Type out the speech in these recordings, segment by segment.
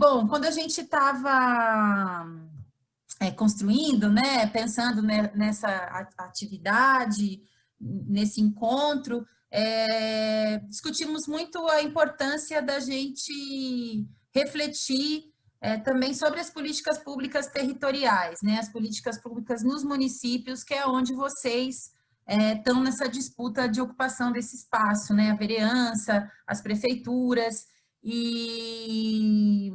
bom, quando a gente estava é, construindo, né, pensando nessa atividade, nesse encontro, é, discutimos muito a importância da gente refletir é, também sobre as políticas públicas territoriais, né, as políticas públicas nos municípios, que é onde vocês estão é, nessa disputa de ocupação desse espaço, né, a vereança, as prefeituras, e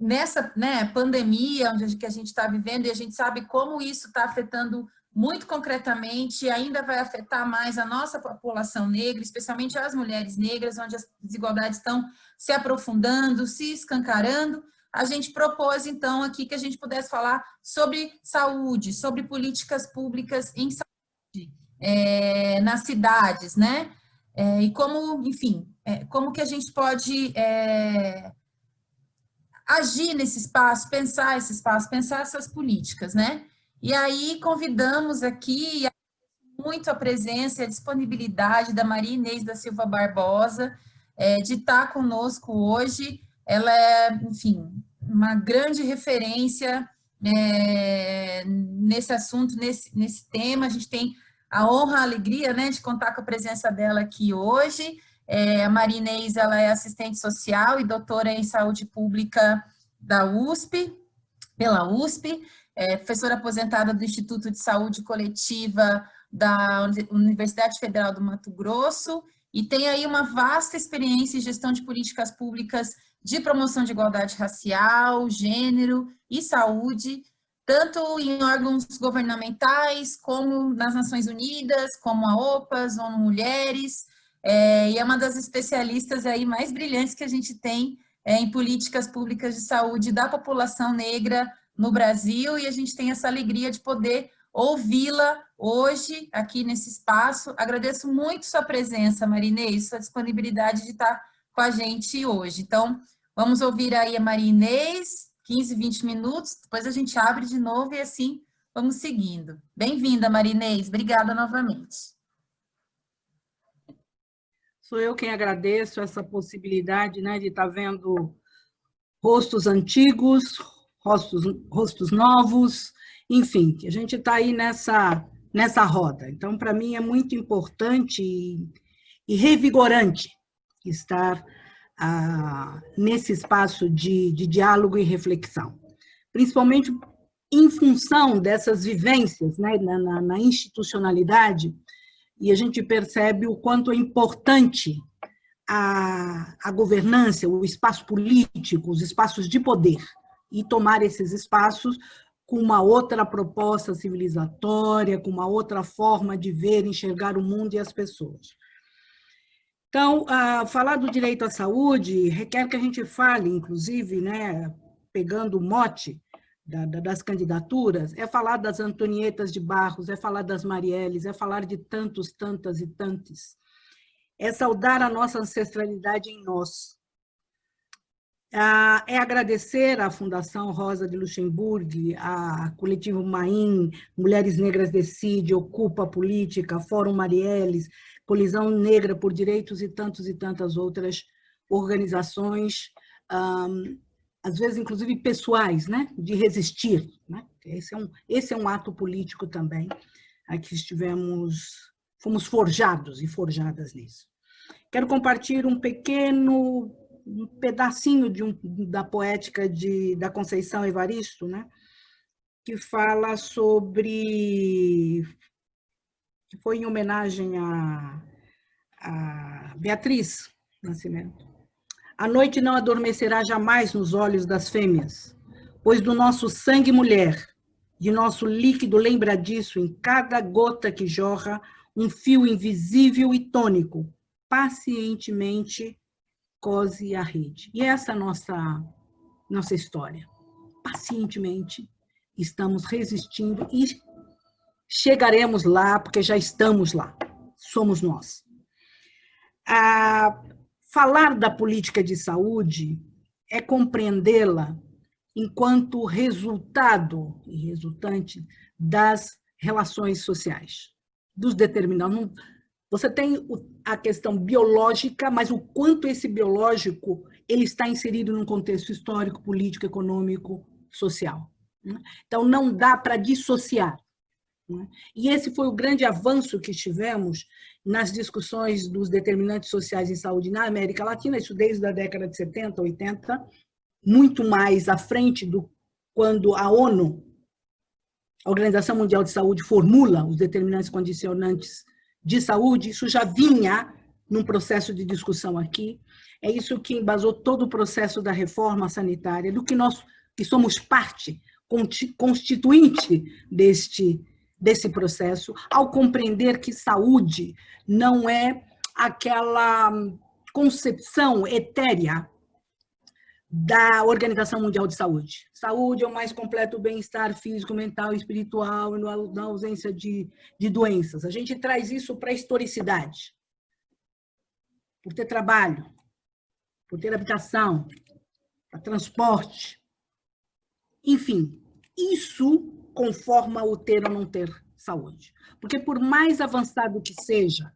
nessa né, pandemia onde que a gente está vivendo, e a gente sabe como isso está afetando muito concretamente, e ainda vai afetar mais a nossa população negra, especialmente as mulheres negras, onde as desigualdades estão se aprofundando, se escancarando, a gente propôs, então, aqui que a gente pudesse falar sobre saúde, sobre políticas públicas em saúde, é, nas cidades, né? É, e como, enfim, é, como que a gente pode agir nesse espaço, pensar esse espaço, pensar essas políticas, né? E aí convidamos aqui muito a presença e a disponibilidade da Maria Inês da Silva Barbosa, é, de estar conosco hoje. Ela é, enfim, uma grande referência é, nesse assunto, nesse, nesse tema. A gente tem a honra, a alegria né, de contar com a presença dela aqui hoje. É, a Maria Inês, ela é assistente social e doutora em saúde pública da USP, pela USP, é professora aposentada do Instituto de Saúde Coletiva da Universidade Federal do Mato Grosso e tem aí uma vasta experiência em gestão de políticas públicas de promoção de igualdade racial, gênero e saúde, tanto em órgãos governamentais, como nas Nações Unidas, como a OPAS, ONU Mulheres, é, e é uma das especialistas aí mais brilhantes que a gente tem é, em políticas públicas de saúde da população negra no Brasil, e a gente tem essa alegria de poder ouvi-la hoje aqui nesse espaço. Agradeço muito sua presença, Marinês, sua disponibilidade de estar com a gente hoje. Então, vamos ouvir aí a Marinês, 15, 20 minutos, depois a gente abre de novo e assim vamos seguindo. Bem-vinda, Marinês, obrigada novamente. Sou eu quem agradeço essa possibilidade né, de estar tá vendo rostos antigos, rostos, rostos novos, enfim, que a gente está aí nessa, nessa roda. Então, para mim, é muito importante e, e revigorante estar ah, nesse espaço de, de diálogo e reflexão, principalmente em função dessas vivências né, na, na, na institucionalidade, e a gente percebe o quanto é importante a, a governança, o espaço político, os espaços de poder, e tomar esses espaços com uma outra proposta civilizatória, com uma outra forma de ver, enxergar o mundo e as pessoas. Então, falar do direito à saúde requer que a gente fale, inclusive, né, pegando o mote da, da, das candidaturas, é falar das Antonietas de Barros, é falar das Marielles, é falar de tantos, tantas e tantos. É saudar a nossa ancestralidade em nós. É agradecer à Fundação Rosa de Luxemburgo, a Coletivo Maim, Mulheres Negras Decide, Ocupa Política, Fórum Marielles, Colisão Negra por Direitos e tantos e tantas outras organizações, um, às vezes, inclusive, pessoais, né? de resistir. Né? Esse, é um, esse é um ato político também, aqui estivemos, fomos forjados e forjadas nisso. Quero compartilhar um pequeno um pedacinho de um, da poética de, da Conceição Evaristo, né? que fala sobre... que foi em homenagem a, a Beatriz Nascimento. A noite não adormecerá jamais nos olhos das fêmeas, pois do nosso sangue mulher, de nosso líquido lembra disso em cada gota que jorra, um fio invisível e tônico, pacientemente cose a rede. E essa é a nossa, nossa história. Pacientemente estamos resistindo e chegaremos lá, porque já estamos lá. Somos nós. A, Falar da política de saúde é compreendê-la enquanto resultado e resultante das relações sociais, dos determinantes. Você tem a questão biológica, mas o quanto esse biológico ele está inserido num contexto histórico, político, econômico, social. Né? Então, não dá para dissociar. Né? E esse foi o grande avanço que tivemos nas discussões dos determinantes sociais em saúde na América Latina, isso desde a década de 70, 80, muito mais à frente do quando a ONU, a Organização Mundial de Saúde, formula os determinantes condicionantes de saúde, isso já vinha num processo de discussão aqui. É isso que embasou todo o processo da reforma sanitária, do que nós que somos parte constituinte deste, desse processo, ao compreender que saúde não é aquela concepção etérea da Organização Mundial de Saúde. Saúde é o mais completo bem-estar físico, mental, espiritual, na ausência de, de doenças. A gente traz isso para a historicidade. Por ter trabalho, por ter habitação, para transporte, enfim, isso conforma o ter ou não ter saúde. Porque por mais avançado que seja,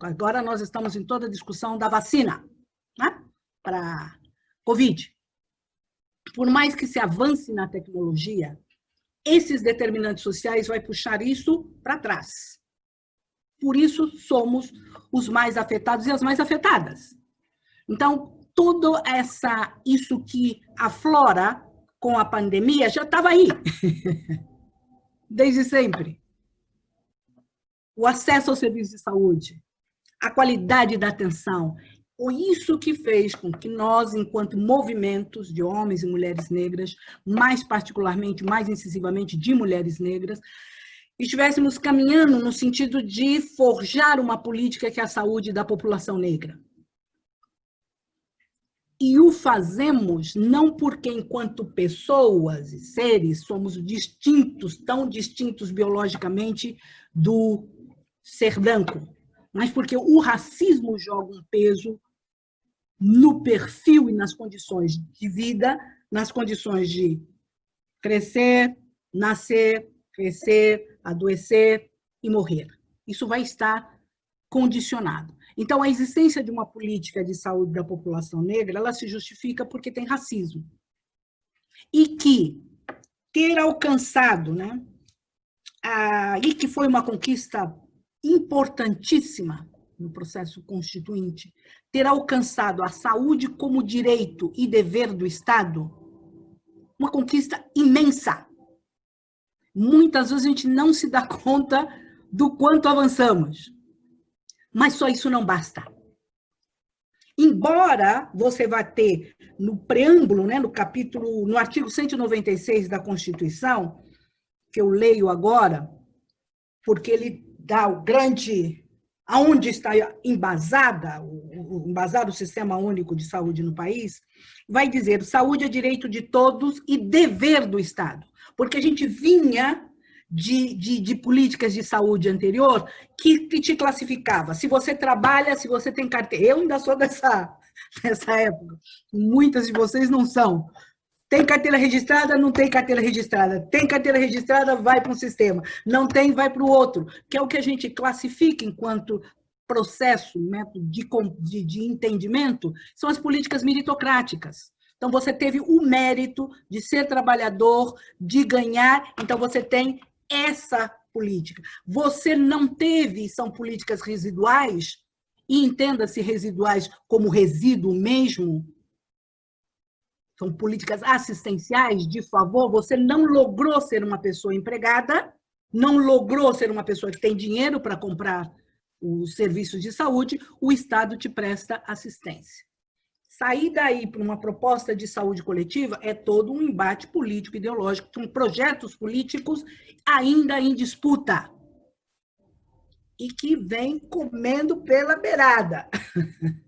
agora nós estamos em toda a discussão da vacina né? para Covid. Por mais que se avance na tecnologia, esses determinantes sociais vai puxar isso para trás. Por isso somos os mais afetados e as mais afetadas. Então, tudo essa, isso que aflora com a pandemia já estava aí, desde sempre. O acesso ao serviço de saúde, a qualidade da atenção, foi isso que fez com que nós, enquanto movimentos de homens e mulheres negras, mais particularmente, mais incisivamente de mulheres negras, estivéssemos caminhando no sentido de forjar uma política que é a saúde da população negra. E o fazemos não porque, enquanto pessoas e seres, somos distintos, tão distintos biologicamente do ser branco, mas porque o racismo joga um peso no perfil e nas condições de vida, nas condições de crescer, nascer, crescer, adoecer e morrer. Isso vai estar condicionado. Então, a existência de uma política de saúde da população negra, ela se justifica porque tem racismo. E que ter alcançado, né, a, e que foi uma conquista importantíssima no processo constituinte, ter alcançado a saúde como direito e dever do Estado, uma conquista imensa. Muitas vezes a gente não se dá conta do quanto avançamos. Mas só isso não basta. Embora você vá ter no preâmbulo, né, no capítulo, no artigo 196 da Constituição, que eu leio agora, porque ele dá o grande aonde está embasada embasado o sistema único de saúde no país, vai dizer saúde é direito de todos e dever do Estado, porque a gente vinha de, de, de, políticas de saúde anterior que, que, te classificava. Se você trabalha, se você tem carteira. Eu ainda sou dessa, dessa época. Muitas de vocês não são. Tem carteira registrada, não tem carteira registrada. Tem carteira registrada, vai para um sistema. Não tem, vai para o outro. Que é o que a gente classifica enquanto processo, método de, de, de entendimento, são as políticas meritocráticas. Então, você teve o mérito de ser trabalhador, de ganhar, então você tem essa política. Você não teve, são políticas residuais, e entenda-se residuais como resíduo mesmo, são políticas assistenciais, de favor, você não logrou ser uma pessoa empregada, não logrou ser uma pessoa que tem dinheiro para comprar os serviços de saúde, o Estado te presta assistência. Sair daí para uma proposta de saúde coletiva é todo um embate político ideológico, com projetos políticos ainda em disputa e que vem comendo pela beirada.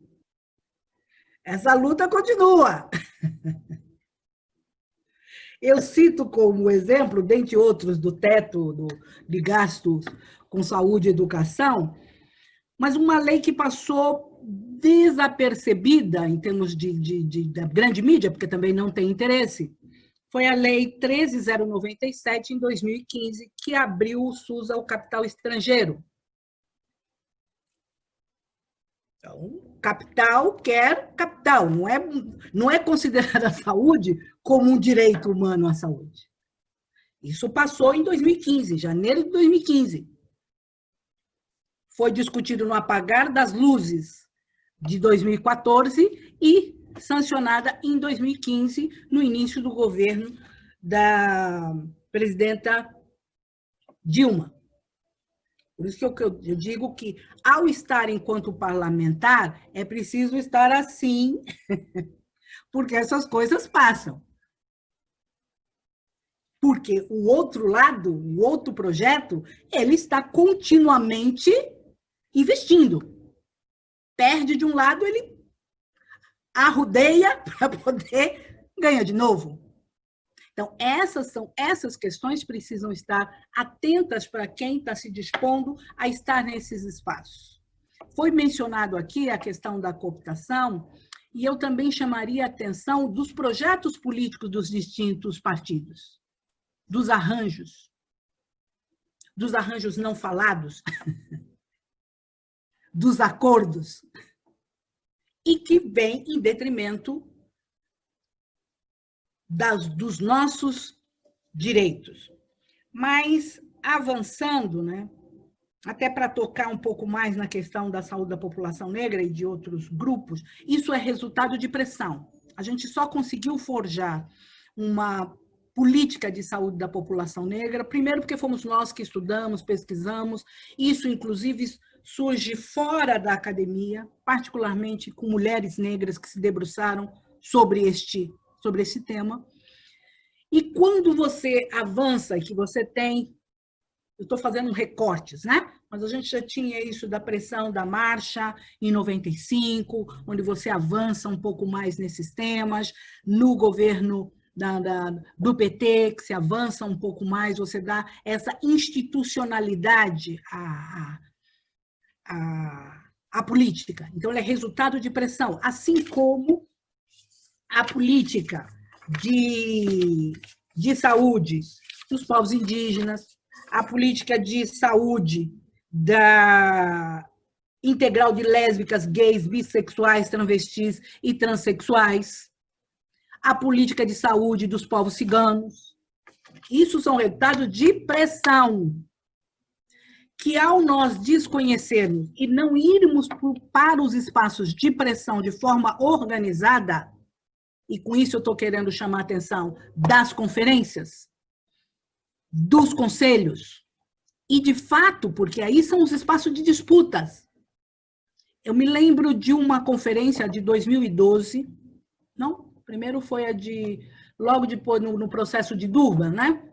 Essa luta continua. Eu cito como exemplo, dentre outros, do teto do, de gastos com saúde e educação, mas uma lei que passou desapercebida em termos de, de, de, da grande mídia, porque também não tem interesse, foi a Lei 13097, em 2015, que abriu o SUS ao capital estrangeiro. Então, capital quer capital, não é, não é considerada a saúde como um direito humano à saúde. Isso passou em 2015, janeiro de 2015. Foi discutido no apagar das luzes de 2014 e sancionada em 2015, no início do governo da presidenta Dilma. Por isso que eu, eu, digo que, ao estar enquanto parlamentar, é preciso estar assim, porque essas coisas passam. Porque o outro lado, o outro projeto, ele está continuamente investindo. Perde de um lado, ele arrudeia para poder ganhar de novo. Então, essas são essas questões precisam estar atentas para quem está se dispondo a estar nesses espaços. Foi mencionado aqui a questão da cooptação, e eu também chamaria a atenção dos projetos políticos dos distintos partidos, dos arranjos, dos arranjos não falados, dos acordos, e que vem em detrimento das, dos nossos direitos. Mas, avançando, né, até para tocar um pouco mais na questão da saúde da população negra e de outros grupos, isso é resultado de pressão. A gente só conseguiu forjar uma política de saúde da população negra, primeiro porque fomos nós que estudamos, pesquisamos, isso inclusive surge fora da academia, particularmente com mulheres negras que se debruçaram sobre este sobre esse tema. E quando você avança, que você tem, eu estou fazendo recortes, né? Mas a gente já tinha isso da pressão da marcha em 95, onde você avança um pouco mais nesses temas, no governo da, da, do PT, que se avança um pouco mais, você dá essa institucionalidade à, à, à política. Então, ela é resultado de pressão, assim como a política de, de saúde dos povos indígenas, a política de saúde da integral de lésbicas, gays, bissexuais, travestis e transexuais, a política de saúde dos povos ciganos. Isso são resultados de pressão que ao nós desconhecermos e não irmos para os espaços de pressão de forma organizada, e com isso eu estou querendo chamar a atenção das conferências, dos conselhos, e de fato, porque aí são os espaços de disputas. Eu me lembro de uma conferência de 2012, não? Primeiro foi a de, logo depois, no, no processo de Durban, né?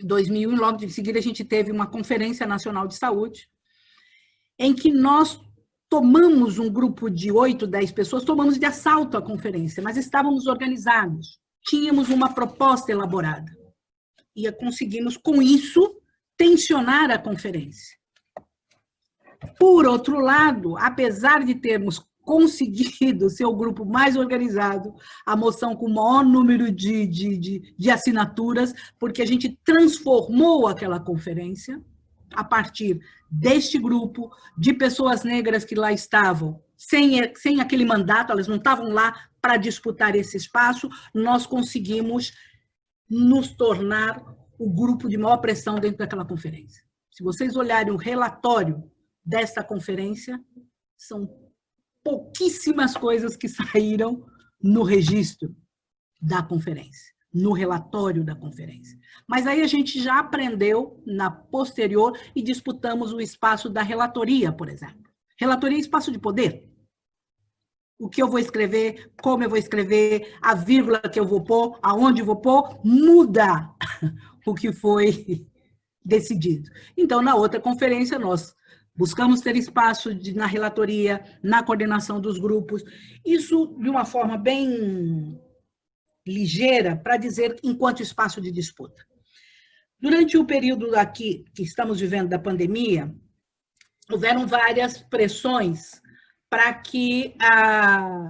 2001, logo em seguida a gente teve uma Conferência Nacional de Saúde, em que nós tomamos um grupo de oito, dez pessoas, tomamos de assalto a conferência, mas estávamos organizados, tínhamos uma proposta elaborada. E conseguimos, com isso, tensionar a conferência. Por outro lado, apesar de termos conseguido ser o grupo mais organizado, a moção com o maior número de, de, de, de assinaturas, porque a gente transformou aquela conferência, a partir deste grupo, de pessoas negras que lá estavam, sem, sem aquele mandato, elas não estavam lá para disputar esse espaço, nós conseguimos nos tornar o grupo de maior pressão dentro daquela conferência. Se vocês olharem o relatório desta conferência, são pouquíssimas coisas que saíram no registro da conferência no relatório da conferência. Mas aí a gente já aprendeu na posterior e disputamos o espaço da relatoria, por exemplo. Relatoria é espaço de poder. O que eu vou escrever, como eu vou escrever, a vírgula que eu vou pôr, aonde eu vou pôr, muda o que foi decidido. Então, na outra conferência, nós buscamos ter espaço de, na relatoria, na coordenação dos grupos, isso de uma forma bem ligeira para dizer enquanto espaço de disputa. Durante o período aqui que estamos vivendo da pandemia, houveram várias pressões para que ah,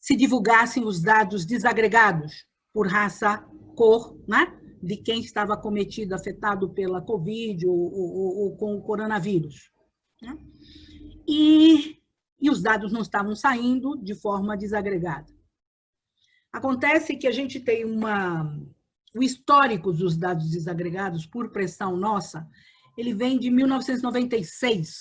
se divulgassem os dados desagregados por raça, cor, né? De quem estava acometido, afetado pela Covid ou, ou, ou com o coronavírus. Né? E, e, dados não estavam saindo de forma desagregada. Acontece que a gente tem uma, o histórico dos dados desagregados por pressão nossa, ele vem de 1996,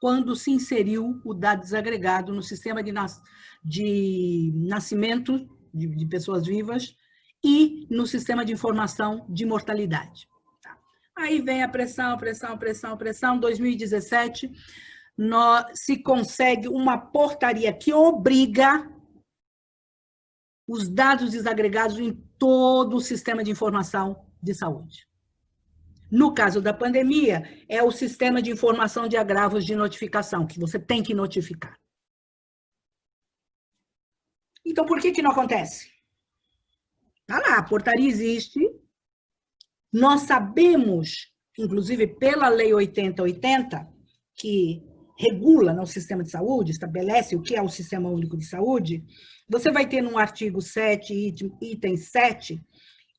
quando se inseriu o dado desagregado no sistema de, nas, de nascimento de, de, pessoas vivas e no sistema de informação de mortalidade. Tá? Aí vem a pressão, pressão, pressão, pressão, 2017, nós, se consegue uma portaria que obriga os dados desagregados em todo o sistema de informação de saúde. No caso da pandemia, é o sistema de informação de agravos de notificação, que você tem que notificar. Então, por que que não acontece? Tá lá, a portaria existe, nós sabemos, inclusive pela Lei 8080, que regula no sistema de saúde, estabelece o que é o Sistema Único de Saúde, você vai ter no artigo 7, item 7,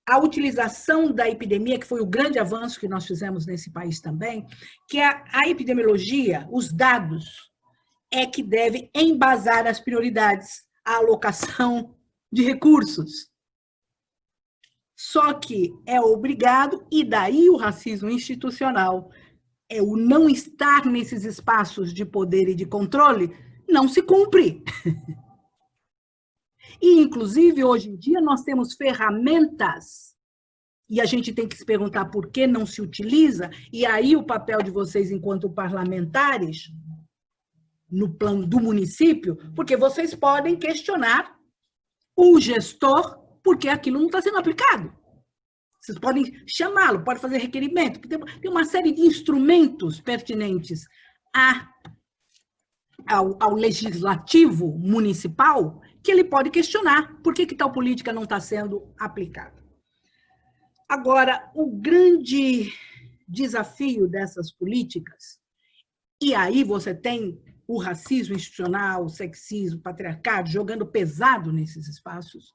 a utilização da epidemia, que foi o grande avanço que nós fizemos nesse país também, que é a epidemiologia, os dados, é que deve embasar as prioridades, a alocação de recursos. Só que é obrigado, e daí o racismo institucional, é o não estar nesses espaços de poder e de controle, não se cumpre. E, inclusive, hoje em dia, nós temos ferramentas e a gente tem que se perguntar por que não se utiliza, e aí o papel de vocês enquanto parlamentares, no plano do município, porque vocês podem questionar o gestor porque aquilo não está sendo aplicado. Vocês podem chamá-lo, pode fazer requerimento, tem uma série de instrumentos pertinentes a, ao, ao, legislativo municipal que ele pode questionar por que, que tal política não está sendo aplicada. Agora, o grande desafio dessas políticas, e aí você tem o racismo institucional, o sexismo, o patriarcado jogando pesado nesses espaços,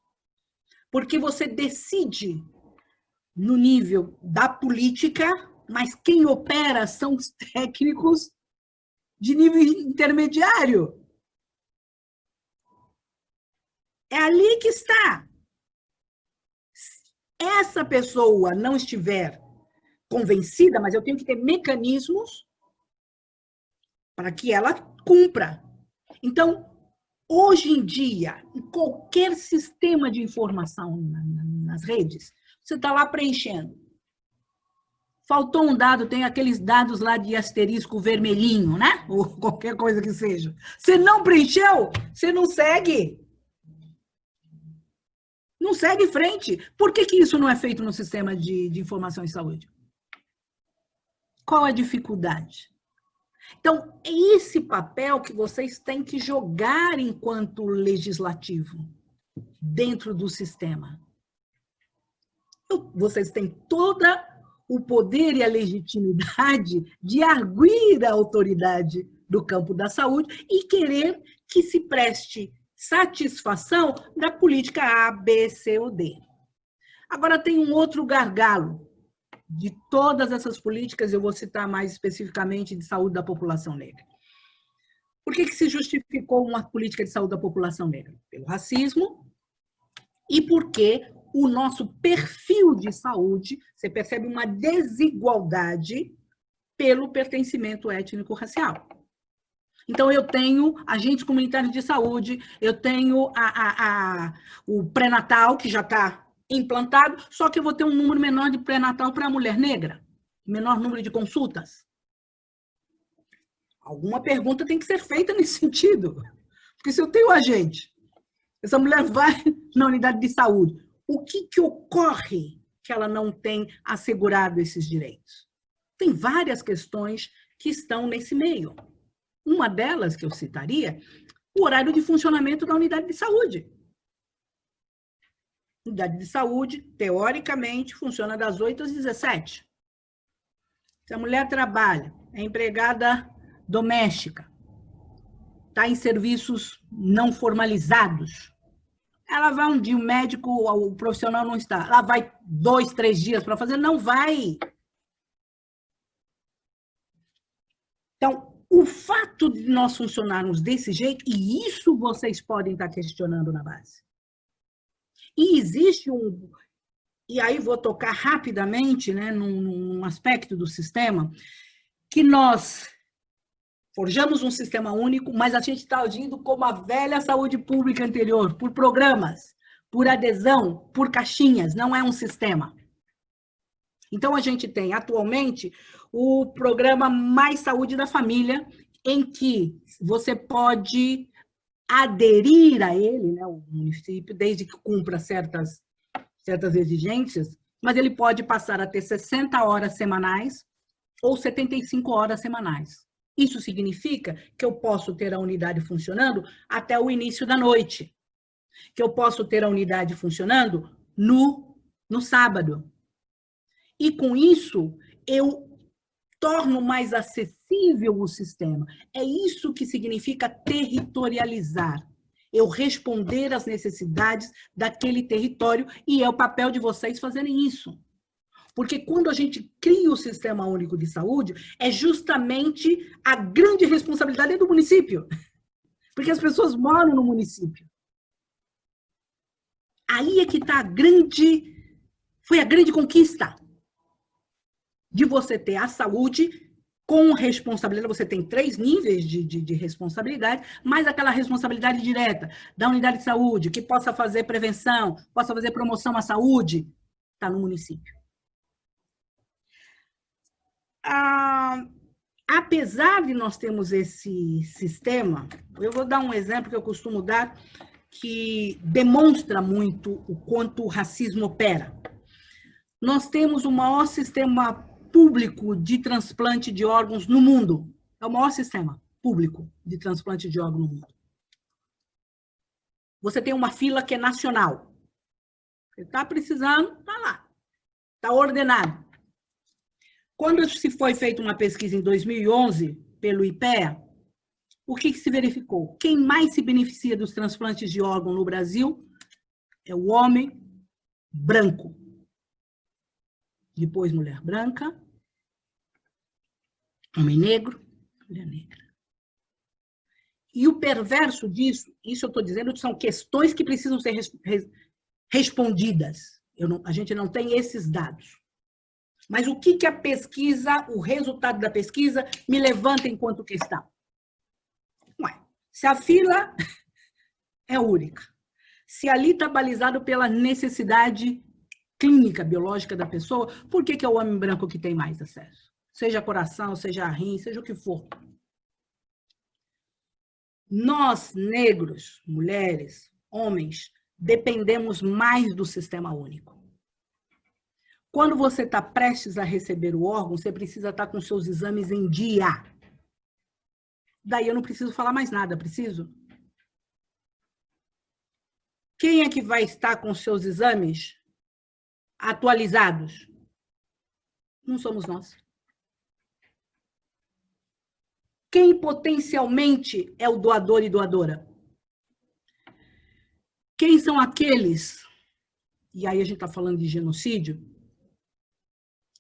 porque você decide no nível da política, mas quem opera são os técnicos de nível intermediário. É ali que está. Essa pessoa não estiver convencida, mas eu tenho que ter mecanismos para que ela cumpra. Então, hoje em dia, em qualquer sistema de informação nas redes, você está lá preenchendo. Faltou um dado, tem aqueles dados lá de asterisco vermelhinho, né? Ou qualquer coisa que seja. Você não preencheu, você não segue. Não segue frente. Por que, que isso não é feito no sistema de, de informação em saúde? Qual a dificuldade? Então, é esse papel que vocês têm que jogar enquanto legislativo dentro do sistema vocês têm toda o poder e a legitimidade de arguir a autoridade do campo da saúde e querer que se preste satisfação da política A, B, C ou D. Agora, tem um outro gargalo de todas essas políticas, eu vou citar mais especificamente de saúde da população negra. Por que, que se justificou uma política de saúde da população negra? Pelo racismo e porque o nosso perfil de saúde, você percebe uma desigualdade pelo pertencimento étnico-racial. Então, eu tenho agentes comunitários de saúde, eu tenho a, a, a o pré-natal, que já está implantado, só que eu vou ter um número menor de pré-natal para a mulher negra, menor número de consultas. Alguma pergunta tem que ser feita nesse sentido. Porque se eu tenho agente, essa mulher vai na unidade de saúde, o que, que ocorre que ela não tem assegurado esses direitos? Tem várias questões que estão nesse meio. Uma delas que eu citaria, o horário de funcionamento da unidade de saúde. Unidade de saúde, teoricamente, funciona das 8 às 17. Se a mulher trabalha, é empregada doméstica, está em serviços não formalizados, ela vai um dia, o médico, o profissional não está. Ela vai dois, três dias para fazer? Não vai. Então, o fato de nós funcionarmos desse jeito, e isso vocês podem estar questionando na base. E existe um... E aí vou tocar rapidamente né, num, num aspecto do sistema, que nós forjamos um sistema único, mas a gente está agindo como a velha saúde pública anterior, por programas, por adesão, por caixinhas, não é um sistema. Então, a gente tem atualmente o programa Mais Saúde da Família, em que você pode aderir a ele, né, o município, desde que cumpra certas, certas exigências, mas ele pode passar a ter 60 horas semanais ou 75 horas semanais. Isso significa que eu posso ter a unidade funcionando até o início da noite, que eu posso ter a unidade funcionando no, no sábado, e com isso, eu torno mais acessível o sistema. É isso que significa territorializar. Eu responder às necessidades daquele território e é o papel de vocês fazerem isso. Porque quando a gente cria o Sistema Único de Saúde, é justamente a grande responsabilidade do município. Porque as pessoas moram no município. Aí é que está a grande... Foi a grande conquista de você ter a saúde com responsabilidade, você tem três níveis de, de, de, responsabilidade, mais aquela responsabilidade direta da unidade de saúde, que possa fazer prevenção, possa fazer promoção à saúde, está no município. Ah, apesar de nós termos esse sistema, eu vou dar um exemplo que eu costumo dar, que demonstra muito o quanto o racismo opera. Nós temos o maior sistema público de transplante de órgãos no mundo. É o maior sistema público de transplante de órgãos no mundo. Você tem uma fila que é nacional. Você está precisando, está lá. Está ordenado. Quando se foi feita uma pesquisa em 2011 pelo IPEA, o que, que se verificou? Quem mais se beneficia dos transplantes de órgão no Brasil é o homem branco. Depois, mulher branca, homem negro, mulher negra. E o perverso disso, isso eu estou dizendo, são questões que precisam ser res, res, respondidas. Não, a gente não tem esses dados. Mas o que, que a pesquisa, o resultado da pesquisa, me levanta enquanto questão? Ué, se a fila é única, se ali está balizado pela necessidade clínica, biológica da pessoa, por que, que é o homem branco que tem mais acesso? Seja coração, seja rim, seja o que for. Nós, negros, mulheres, homens, dependemos mais do sistema único. Quando você está prestes a receber o órgão, você precisa estar tá com seus exames em dia. Daí eu não preciso falar mais nada, preciso? Quem é que vai estar com seus exames atualizados? Não somos nós. Quem potencialmente é o doador e doadora? Quem são aqueles, e aí a gente está falando de genocídio,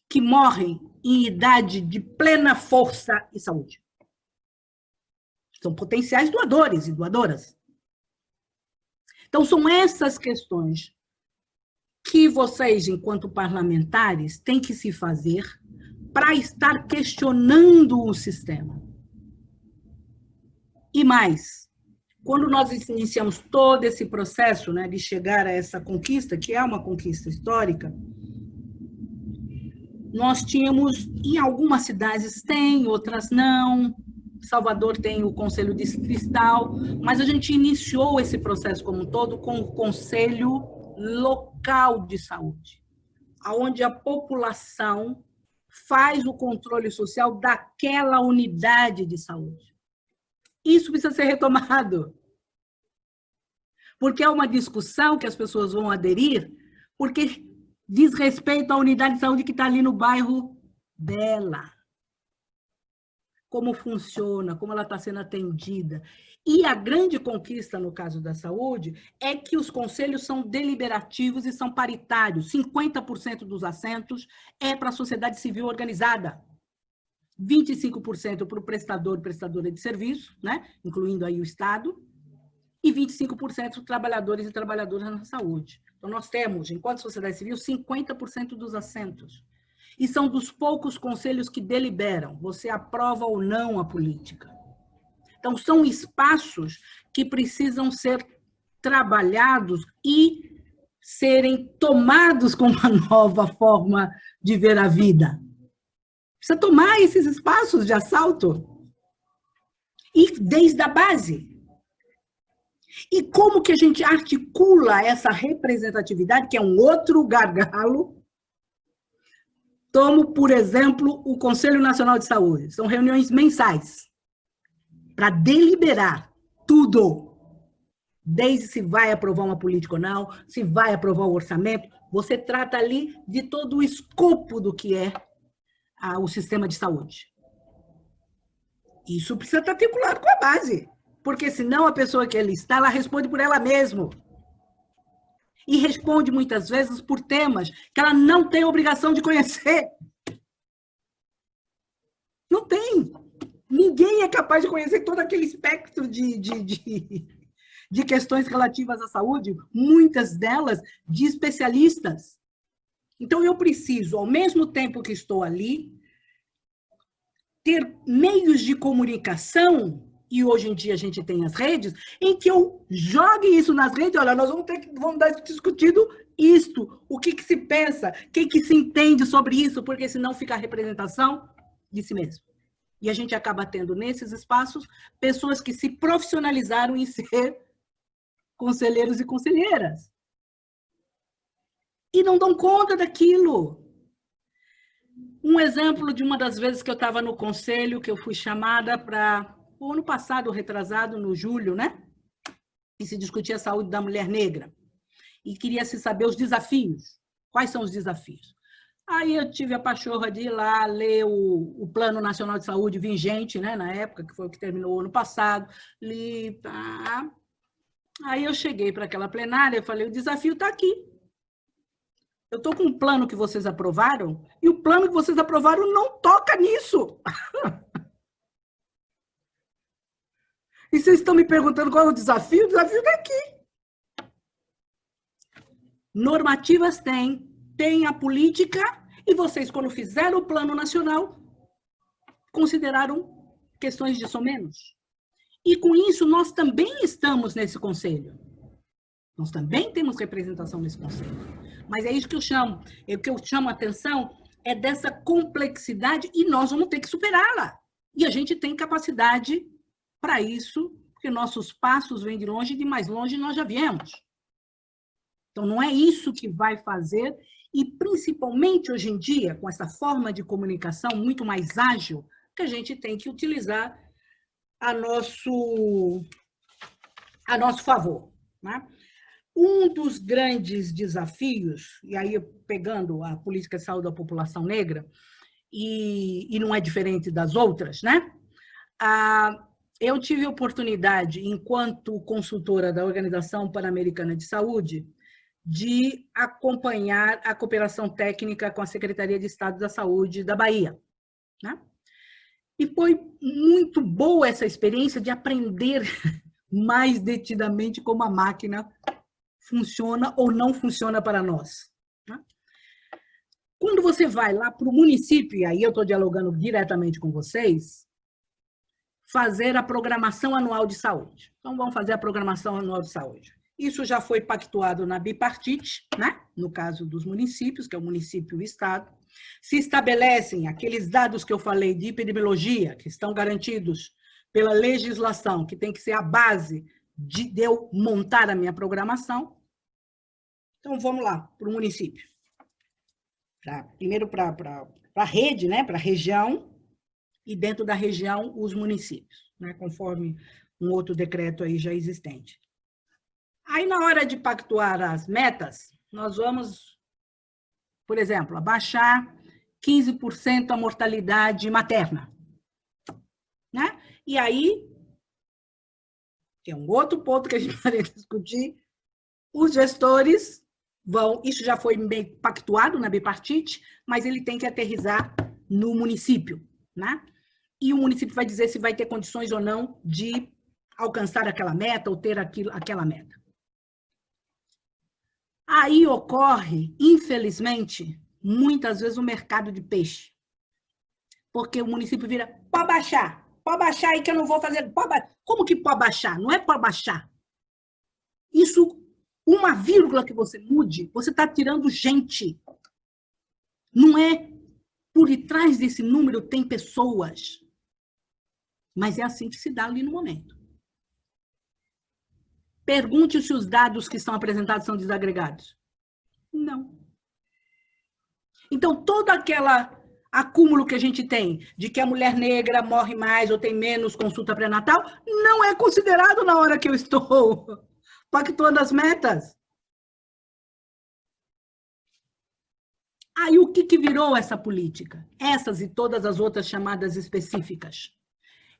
que morrem em idade de plena força e saúde? São potenciais doadores e doadoras. Então, são essas questões que vocês, enquanto parlamentares, têm que se fazer para estar questionando o sistema. E mais, quando nós iniciamos todo esse processo né, de chegar a essa conquista, que é uma conquista histórica, nós tínhamos, em algumas cidades tem, outras não, Salvador tem o Conselho Distrital, mas a gente iniciou esse processo como um todo com o Conselho Local de Saúde, onde a população faz o controle social daquela unidade de saúde. Isso precisa ser retomado. Porque é uma discussão que as pessoas vão aderir, porque diz respeito à unidade de saúde que está ali no bairro dela. Como funciona, como ela está sendo atendida. E a grande conquista no caso da saúde é que os conselhos são deliberativos e são paritários. 50% dos assentos é para a sociedade civil organizada. 25% para o prestador, prestadora de serviço, né? incluindo aí o Estado, e 25% trabalhadores e trabalhadoras na saúde. Então, nós temos, enquanto sociedade civil, 50% dos assentos. E são dos poucos conselhos que deliberam, você aprova ou não a política. Então, são espaços que precisam ser trabalhados e serem tomados com uma nova forma de ver a vida. Precisa tomar esses espaços de assalto. E desde a base. E como que a gente articula essa representatividade, que é um outro gargalo? Tomo, por exemplo, o Conselho Nacional de Saúde. São reuniões mensais para deliberar tudo. Desde se vai aprovar uma política ou não, se vai aprovar o orçamento. Você trata ali de todo o escopo do que é o sistema de saúde. Isso precisa estar articulado com a base porque senão a pessoa que ali está, ela responde por ela mesma. E responde muitas vezes por temas que ela não tem obrigação de conhecer. Não tem. Ninguém é capaz de conhecer todo aquele espectro de, de, de, de questões relativas à saúde, muitas delas de especialistas. Então, eu preciso, ao mesmo tempo que estou ali, ter meios de comunicação e hoje em dia a gente tem as redes, em que eu jogue isso nas redes, olha, nós vamos ter que vamos dar discutido isto, o que, que se pensa, quem que se entende sobre isso, porque senão fica a representação de si mesmo. E a gente acaba tendo nesses espaços pessoas que se profissionalizaram em ser conselheiros e conselheiras. E não dão conta daquilo. Um exemplo de uma das vezes que eu estava no conselho, que eu fui chamada para o ano passado, retrasado, no julho, né? E se discutia a saúde da mulher negra. E queria se saber os desafios. Quais são os desafios? Aí eu tive a pachorra de ir lá ler o, o Plano Nacional de Saúde vigente, né, na época, que foi o que terminou o ano passado. Li, tá. Aí eu cheguei para aquela plenária e falei, o desafio está aqui. Eu estou com um plano que vocês aprovaram e o plano que vocês aprovaram não toca nisso. E vocês estão me perguntando qual é o desafio? O desafio está aqui. Normativas tem, tem a política, e vocês, quando fizeram o plano nacional, consideraram questões de somenos. E com isso, nós também estamos nesse conselho. Nós também temos representação nesse conselho. Mas é isso que eu chamo. É o que eu chamo a atenção é dessa complexidade e nós vamos ter que superá-la. E a gente tem capacidade para isso, porque nossos passos vêm de longe e de mais longe nós já viemos. Então, não é isso que vai fazer, e principalmente hoje em dia, com essa forma de comunicação muito mais ágil, que a gente tem que utilizar a nosso, a nosso favor. Né? Um dos grandes desafios, e aí pegando a política de saúde da população negra, e, e não é diferente das outras, né? A, eu tive oportunidade, enquanto consultora da Organização Pan-Americana de Saúde, de acompanhar a cooperação técnica com a Secretaria de Estado da Saúde da Bahia. Né? E foi muito boa essa experiência de aprender mais detidamente como a máquina funciona ou não funciona para nós. Né? Quando você vai lá para o município, e aí eu estou dialogando diretamente com vocês, fazer a programação anual de saúde. Então, vamos fazer a programação anual de saúde. Isso já foi pactuado na bipartite, né? no caso dos municípios, que é o município e o Estado. Se estabelecem aqueles dados que eu falei de epidemiologia, que estão garantidos pela legislação, que tem que ser a base de eu montar a minha programação. Então, vamos lá, para o município. Pra, primeiro para a rede, né? para a região, e dentro da região os municípios, né, conforme um outro decreto aí já existente. Aí, na hora de pactuar as metas, nós vamos, por exemplo, abaixar 15% a mortalidade materna. Né? E aí, que é um outro ponto que a gente vai discutir, os gestores vão, isso já foi meio pactuado na bipartite, mas ele tem que aterrizar no município. né? E o município vai dizer se vai ter condições ou não de alcançar aquela meta ou ter aquilo, aquela meta. Aí ocorre, infelizmente, muitas vezes o mercado de peixe. Porque o município vira, pode baixar, pode baixar aí que eu não vou fazer. Como que pode baixar? Não é pode baixar. Isso, uma vírgula que você mude, você está tirando gente. Não é por detrás desse número tem pessoas. Mas é assim que se dá ali no momento. Pergunte se os dados que são apresentados são desagregados. Não. Então, todo aquele acúmulo que a gente tem de que a mulher negra morre mais ou tem menos consulta pré-natal, não é considerado na hora que eu estou pactuando as metas. Aí, o que, que virou essa política? Essas e todas as outras chamadas específicas.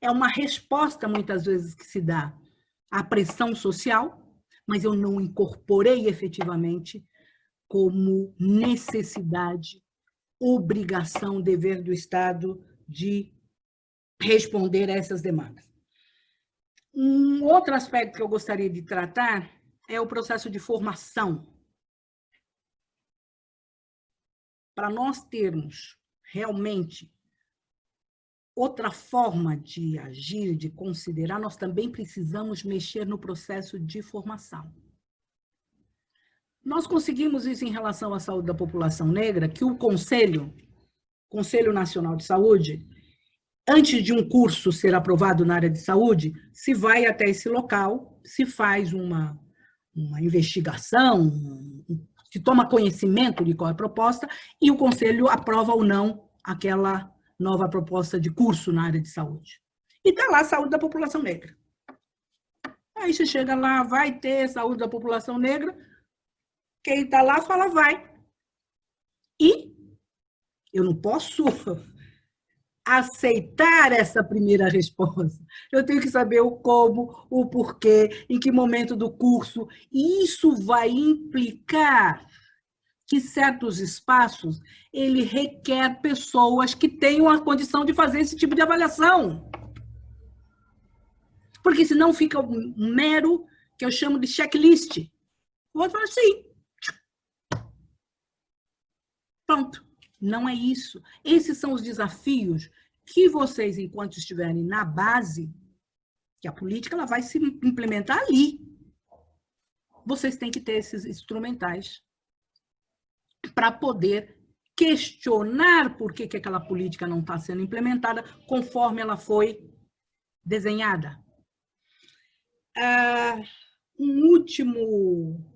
É uma resposta, muitas vezes, que se dá à pressão social, mas eu não incorporei efetivamente como necessidade, obrigação, dever do Estado de responder a essas demandas. Um outro aspecto que eu gostaria de tratar é o processo de formação. Para nós termos realmente outra forma de agir, de considerar, nós também precisamos mexer no processo de formação. Nós conseguimos isso em relação à saúde da população negra, que o Conselho, Conselho Nacional de Saúde, antes de um curso ser aprovado na área de saúde, se vai até esse local, se faz uma, uma investigação, se toma conhecimento de qual é a proposta, e o Conselho aprova ou não aquela nova proposta de curso na área de saúde. E está lá a saúde da população negra. Aí você chega lá, vai ter saúde da população negra, quem está lá fala vai. E eu não posso aceitar essa primeira resposta. Eu tenho que saber o como, o porquê, em que momento do curso. E isso vai implicar que certos espaços ele requer pessoas que tenham a condição de fazer esse tipo de avaliação. Porque senão fica um mero, que eu chamo de checklist. O outro fala assim. Pronto. Não é isso. Esses são os desafios que vocês, enquanto estiverem na base, que a política ela vai se implementar ali. Vocês têm que ter esses instrumentais para poder questionar por que, que aquela política não está sendo implementada conforme ela foi desenhada. Ah, um último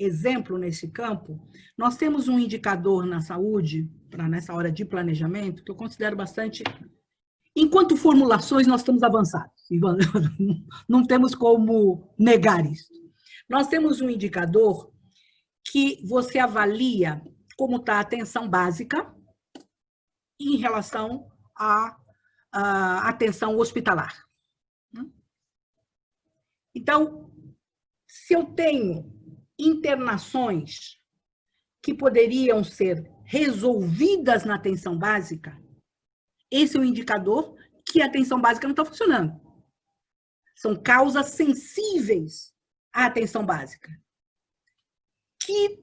exemplo nesse campo, nós temos um indicador na saúde, para nessa hora de planejamento, que eu considero bastante... Enquanto formulações, nós estamos avançados. Não temos como negar isso. Nós temos um indicador que você avalia como está a atenção básica em relação à, à atenção hospitalar. Então, se eu tenho internações que poderiam ser resolvidas na atenção básica, esse é um indicador que a atenção básica não está funcionando. São causas sensíveis à atenção básica que,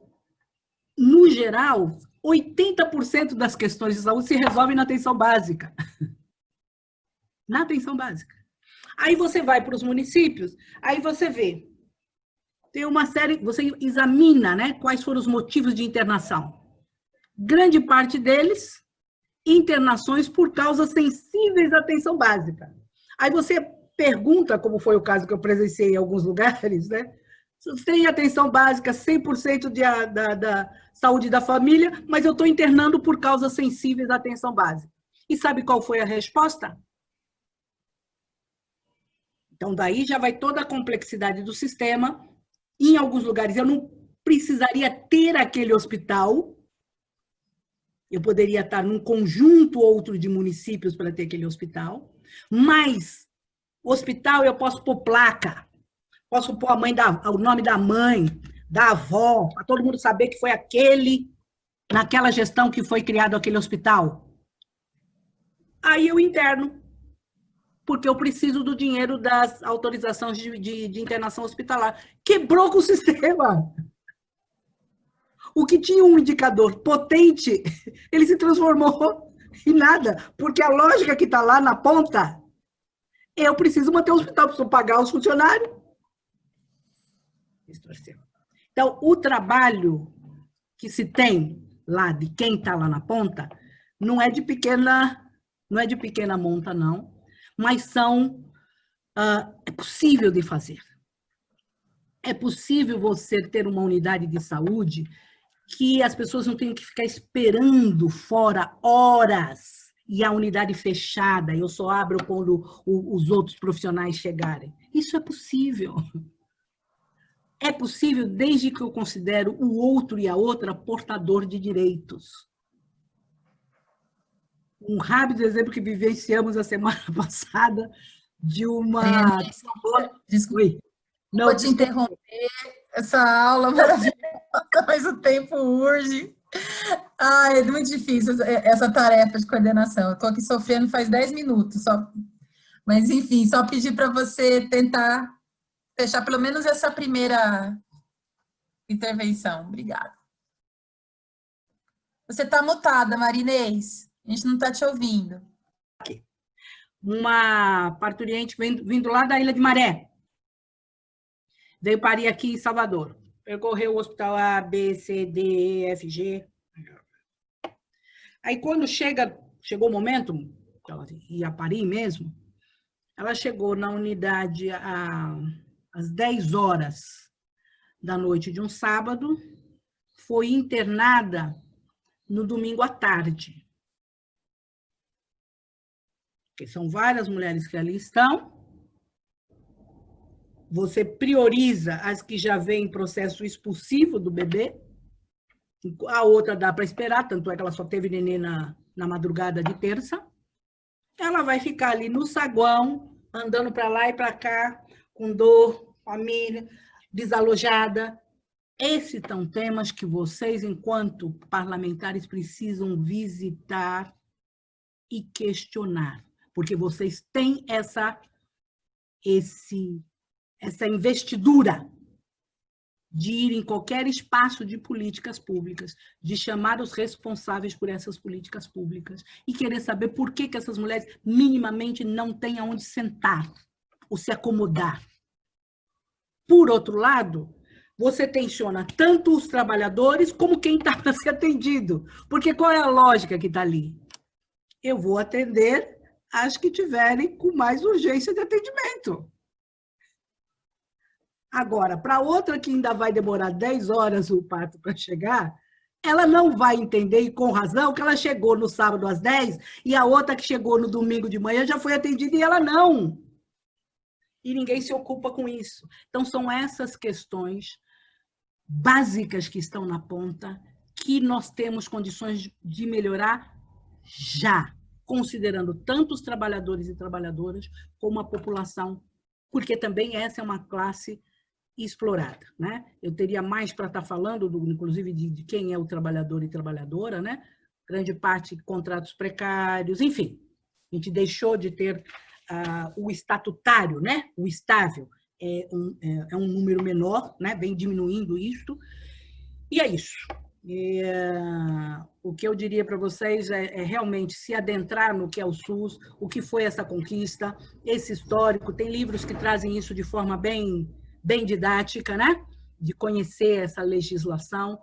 no geral, 80% das questões de saúde se resolvem na atenção básica. Na atenção básica. Aí você vai para os municípios, aí você vê, tem uma série, você examina né, quais foram os motivos de internação. Grande parte deles, internações por causas sensíveis à atenção básica. Aí você pergunta, como foi o caso que eu presenciei em alguns lugares, né? tem atenção básica, 100% de, da, da saúde da família, mas eu estou internando por causas sensíveis à atenção básica. E sabe qual foi a resposta? Então, daí já vai toda a complexidade do sistema. Em alguns lugares, eu não precisaria ter aquele hospital. Eu poderia estar num conjunto outro de municípios para ter aquele hospital. Mas, hospital eu posso pôr placa. Posso pôr a mãe da, o nome da mãe, da avó, para todo mundo saber que foi aquele, naquela gestão que foi criado aquele hospital. aí eu interno, porque eu preciso do dinheiro das autorizações de, de, de internação hospitalar. Quebrou com o sistema. O que tinha um indicador potente, ele se transformou em nada, porque a lógica que está lá na ponta, eu preciso manter o hospital, preciso pagar os funcionários. Então, o trabalho que se tem lá de quem está lá na ponta não é de pequena não é de pequena monta não, mas são uh, é possível de fazer. É possível você ter uma unidade de saúde que as pessoas não tenham que ficar esperando fora horas e a unidade fechada, eu só abro quando os outros profissionais chegarem. Isso é possível. É possível desde que eu considero o outro e a outra portador de direitos. Um rápido exemplo que vivenciamos a semana passada de uma... É, desculpe, não, vou te interromper. Essa aula maravilhosa, mas o tempo urge. Ah, é muito difícil essa tarefa de coordenação. Eu estou aqui sofrendo faz 10 minutos. Só... Mas, enfim, só pedir para você tentar fechar pelo menos essa primeira intervenção. Obrigada. Você está mutada, Marinês. A gente não está te ouvindo. Uma parturiente vindo, vindo lá da Ilha de Maré. Veio parir aqui em Salvador. Percorreu o hospital A, B, C, D, E, F, G. Aí quando chega, chegou o momento, ela ia parir mesmo, ela chegou na unidade a às 10 horas da noite de um sábado, foi internada no domingo à tarde. Porque são várias mulheres que ali estão. Você prioriza as que já vêm em processo expulsivo do bebê. A outra dá para esperar, tanto é que ela só teve neném na, na madrugada de terça. Ela vai ficar ali no saguão, andando para lá e para cá, com dor, família desalojada. Esses são temas que vocês, enquanto parlamentares, precisam visitar e questionar, porque vocês têm essa, esse, essa investidura de ir em qualquer espaço de políticas públicas, de chamar os responsáveis por essas políticas públicas e querer saber por que, que essas mulheres minimamente não têm aonde sentar ou se acomodar. Por outro lado, você tensiona tanto os trabalhadores como quem está para ser atendido. Porque qual é a lógica que está ali? Eu vou atender as que tiverem com mais urgência de atendimento. Agora, para outra que ainda vai demorar 10 horas o parto para chegar, ela não vai entender, e com razão, que ela chegou no sábado às 10 e a outra que chegou no domingo de manhã já foi atendida e ela não e ninguém se ocupa com isso. Então, são essas questões básicas que estão na ponta que nós temos condições de melhorar já, considerando tanto os trabalhadores e trabalhadoras como a população, porque também essa é uma classe explorada. Né? Eu teria mais para estar falando, do, inclusive, de, de quem é o trabalhador e trabalhadora, né? grande parte contratos precários, enfim. A gente deixou de ter uh, o estatutário, né? o estável, é um, é, é um número menor, né? vem diminuindo isto, e é isso. E, uh, o que eu diria para vocês é, é, realmente se adentrar no que é o SUS, o que foi essa conquista, esse histórico. Tem livros que trazem isso de forma bem, bem didática, né? de conhecer essa legislação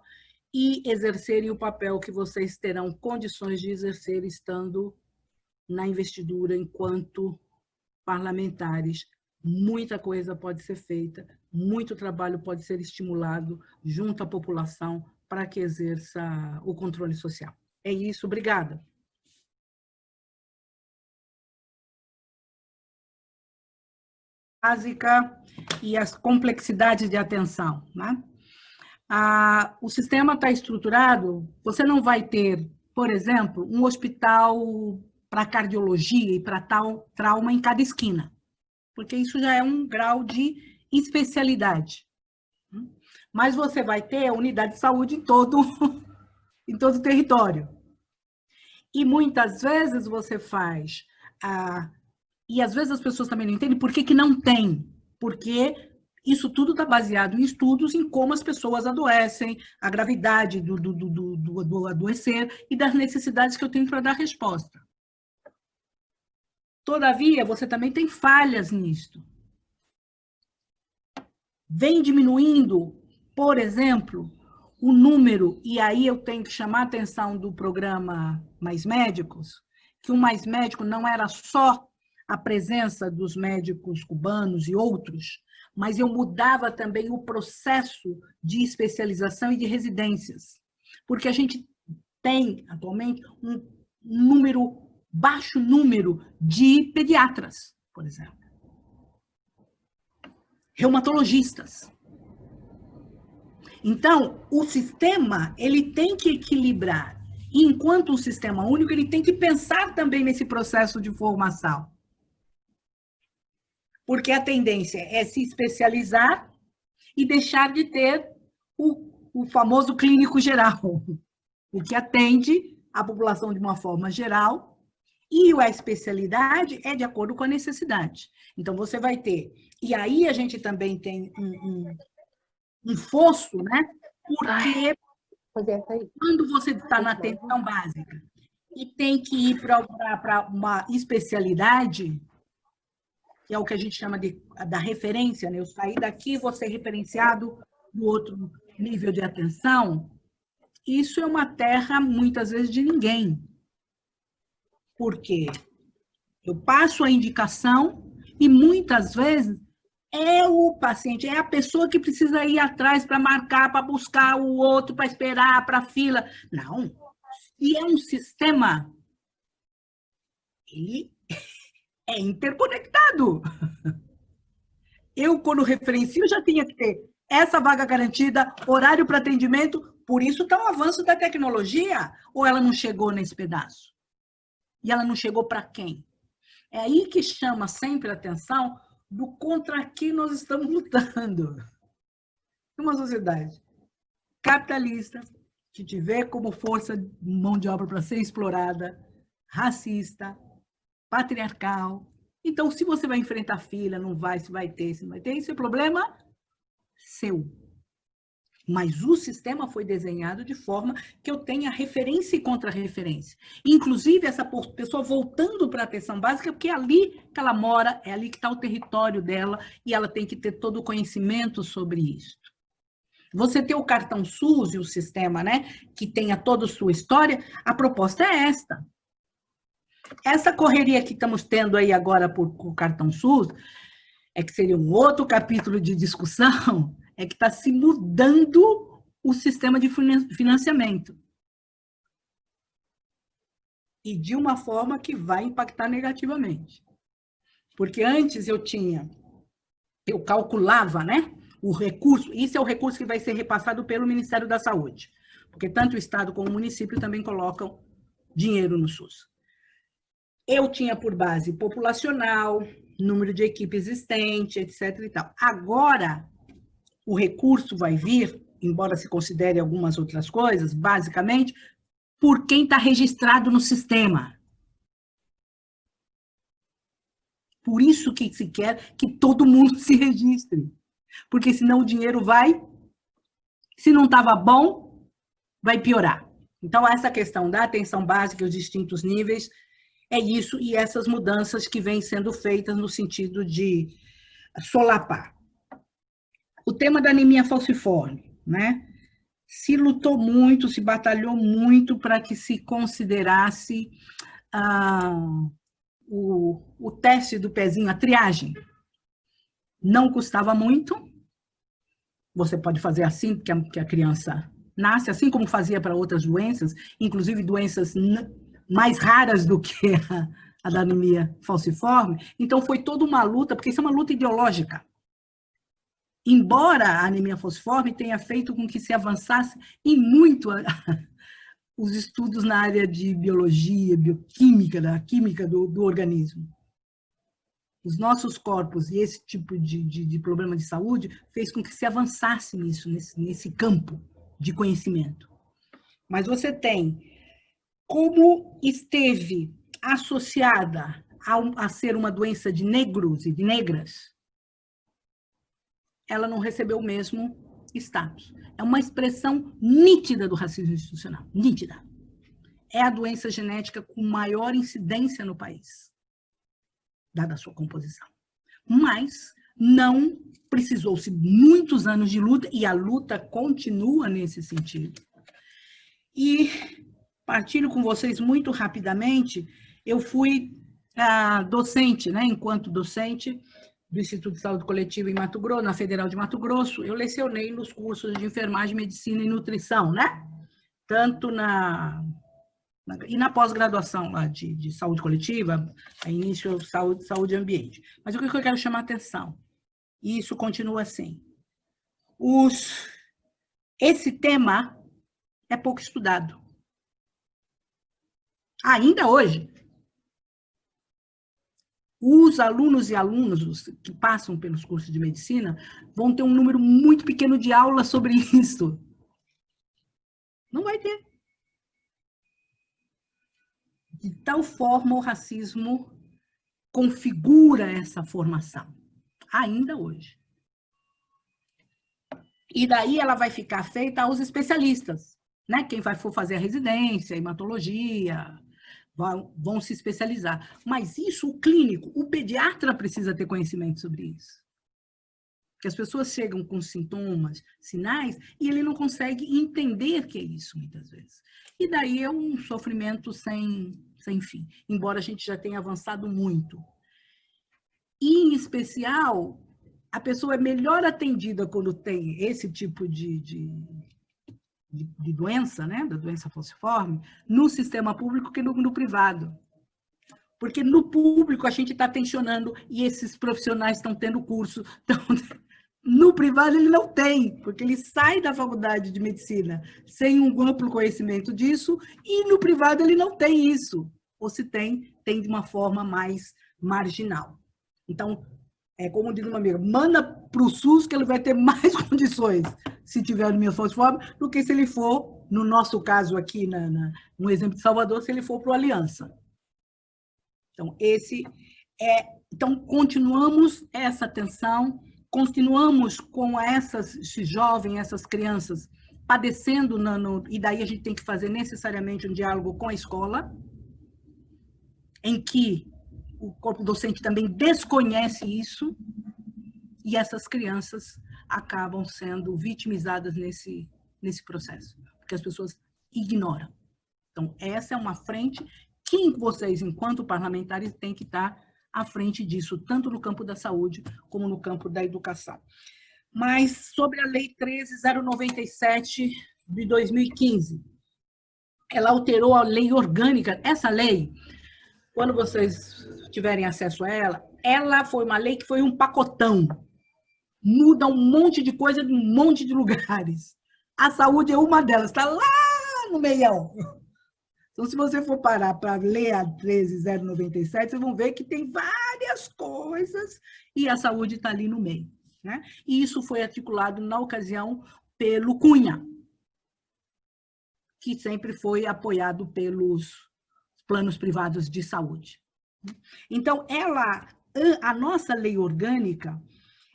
e exercerem o papel que vocês terão condições de exercer estando na investidura enquanto parlamentares, muita coisa pode ser feita, muito trabalho pode ser estimulado junto à população para que exerça o controle social. É isso, obrigada. Básica e as complexidades de atenção. Né? Ah, o sistema está estruturado, você não vai ter, por exemplo, um hospital para cardiologia e para tal trauma em cada esquina, porque isso já é um grau de especialidade. Mas você vai ter a unidade de saúde em todo, em todo o território. E muitas vezes você faz, ah, e às vezes as pessoas também não entendem por que, que não tem. Porque isso tudo está baseado em estudos em como as pessoas adoecem, a gravidade do, do, do, do, do adoecer e das necessidades que eu tenho para dar resposta. Todavia, você também tem falhas nisto. Vem diminuindo, por exemplo, o número, e aí eu tenho que chamar a atenção do programa Mais Médicos, que o Mais Médico não era só a presença dos médicos cubanos e outros, mas eu mudava também o processo de especialização e de residências. Porque a gente tem, atualmente, um número, baixo número de pediatras, por exemplo. Reumatologistas. Então, o sistema, ele tem que equilibrar. E enquanto um sistema único, ele tem que pensar também nesse processo de formação porque a tendência é se especializar e deixar de ter o, o famoso clínico geral, o que atende a população de uma forma geral, e a especialidade é de acordo com a necessidade. Então, você vai ter... E aí a gente também tem um, um, um fosso, né? Porque quando você está na atenção básica e tem que ir para uma especialidade, que é o que a gente chama de, da referência, né? eu sair daqui vou ser referenciado no outro nível de atenção, isso é uma terra, muitas vezes, de ninguém. Por quê? Eu passo a indicação e, muitas vezes, é o paciente, é a pessoa que precisa ir atrás para marcar, para buscar o outro, para esperar, para fila. Não. Se é um sistema, ele é interconectado. Eu, quando referencio, já tinha que ter essa vaga garantida, horário para atendimento, por isso está o avanço da tecnologia, ou ela não chegou nesse pedaço? E ela não chegou para quem? É aí que chama sempre a atenção do contra que nós estamos lutando. Uma sociedade capitalista, que vê como força mão de obra para ser explorada, racista, patriarcal. Então, se você vai enfrentar fila, não vai, se vai ter, se não vai ter, isso é problema seu. Mas o sistema foi desenhado de forma que eu tenha referência e contra-referência. Inclusive, essa pessoa voltando para a atenção básica, porque é ali que ela mora, é ali que está o território dela, e ela tem que ter todo o conhecimento sobre isso. Você ter o cartão SUS e o sistema, né, que tenha toda a sua história, a proposta é esta. Essa correria que estamos tendo aí agora por, por cartão SUS, é que seria um outro capítulo de discussão, é que está se mudando o sistema de financiamento. E de uma forma que vai impactar negativamente. Porque antes eu tinha, eu calculava, né? O recurso, isso é o recurso que vai ser repassado pelo Ministério da Saúde. Porque tanto o Estado como o município também colocam dinheiro no SUS. Eu tinha por base populacional, número de equipe existente, etc. E tal. Agora, o recurso vai vir, embora se considere algumas outras coisas, basicamente, por quem está registrado no sistema. Por isso que se quer que todo mundo se registre. Porque senão o dinheiro vai, se não estava bom, vai piorar. Então, essa questão da atenção básica, os distintos níveis, é isso e essas mudanças que vêm sendo feitas no sentido de solapar. O tema da anemia falciforme, né? Se lutou muito, se batalhou muito para que se considerasse ah, o, o teste do pezinho, a triagem. Não custava muito, você pode fazer assim, que a, que a criança nasce, assim como fazia para outras doenças, inclusive doenças mais raras do que a, a da anemia falciforme. Então, foi toda uma luta, porque isso é uma luta ideológica. Embora a anemia falciforme tenha feito com que se avançasse em muito a, os estudos na área de biologia, bioquímica, da química do, do organismo. Os nossos corpos e esse tipo de, de, de, problema de saúde fez com que se avançasse nisso, nesse, nesse campo de conhecimento. Mas você tem como esteve associada a, a ser uma doença de negros e de negras, ela não recebeu o mesmo status. É uma expressão nítida do racismo institucional, nítida. É a doença genética com maior incidência no país, dada a sua composição. Mas não precisou-se muitos anos de luta, e a luta continua nesse sentido. E partilho com vocês muito rapidamente, eu fui ah, docente, né, enquanto docente, do Instituto de Saúde Coletiva em Mato Grosso, na Federal de Mato Grosso, eu lecionei nos cursos de enfermagem, medicina e nutrição, né? Tanto na... na e na pós-graduação lá de, de, saúde coletiva, início saúde, saúde e ambiente. Mas o que eu quero chamar a atenção? E isso continua assim. Os, esse tema é pouco estudado. Ainda hoje, os alunos e alunas que passam pelos cursos de medicina vão ter um número muito pequeno de aulas sobre isso. Não vai ter. De tal forma, o racismo configura essa formação, ainda hoje. E daí ela vai ficar feita aos especialistas, né? Quem vai for fazer a residência, hematologia, vão, vão se especializar. Mas isso, o clínico, o pediatra precisa ter conhecimento sobre isso. Porque as pessoas chegam com sintomas, sinais, e ele não consegue entender que é isso, muitas vezes. E daí é um sofrimento sem, sem fim, embora a gente já tenha avançado muito. E, em especial, a pessoa é melhor atendida quando tem esse tipo de, de, de, de doença, né, da doença falciforme, no sistema público que no, no privado. Porque no público a gente está tensionando e esses profissionais estão tendo curso. Então, no privado ele não tem, porque ele sai da faculdade de medicina sem um amplo conhecimento disso e no privado ele não tem isso. Ou se tem, tem de uma forma mais marginal. Então, é como diz uma amiga, manda para o SUS que ele vai ter mais condições se tiver anemia falciforme, do que se ele for, no nosso caso aqui, na, na, no exemplo de Salvador, se ele for para o Aliança. Então, esse é... Então, continuamos essa atenção, continuamos com essas, jovens, essas crianças, padecendo, no, no, e daí a gente tem que fazer necessariamente um diálogo com a escola, em que o corpo docente também desconhece isso, e essas crianças acabam sendo vitimizadas nesse, nesse processo, porque as pessoas ignoram. Então, essa é uma frente que vocês, enquanto parlamentares, têm que estar à frente disso, tanto no campo da saúde como no campo da educação. Mas sobre a Lei 13.097 de 2015, ela alterou a lei orgânica. Essa lei, quando vocês tiverem acesso a ela, ela foi uma lei que foi um pacotão muda um monte de coisa em um monte de lugares. A saúde é uma delas, está lá no meião. Então, se você for parar para ler a 13097, vocês vão ver que tem várias coisas e a saúde está ali no meio. Né? E isso foi articulado, na ocasião, pelo Cunha, que sempre foi apoiado pelos planos privados de saúde. Então, ela, a nossa lei orgânica,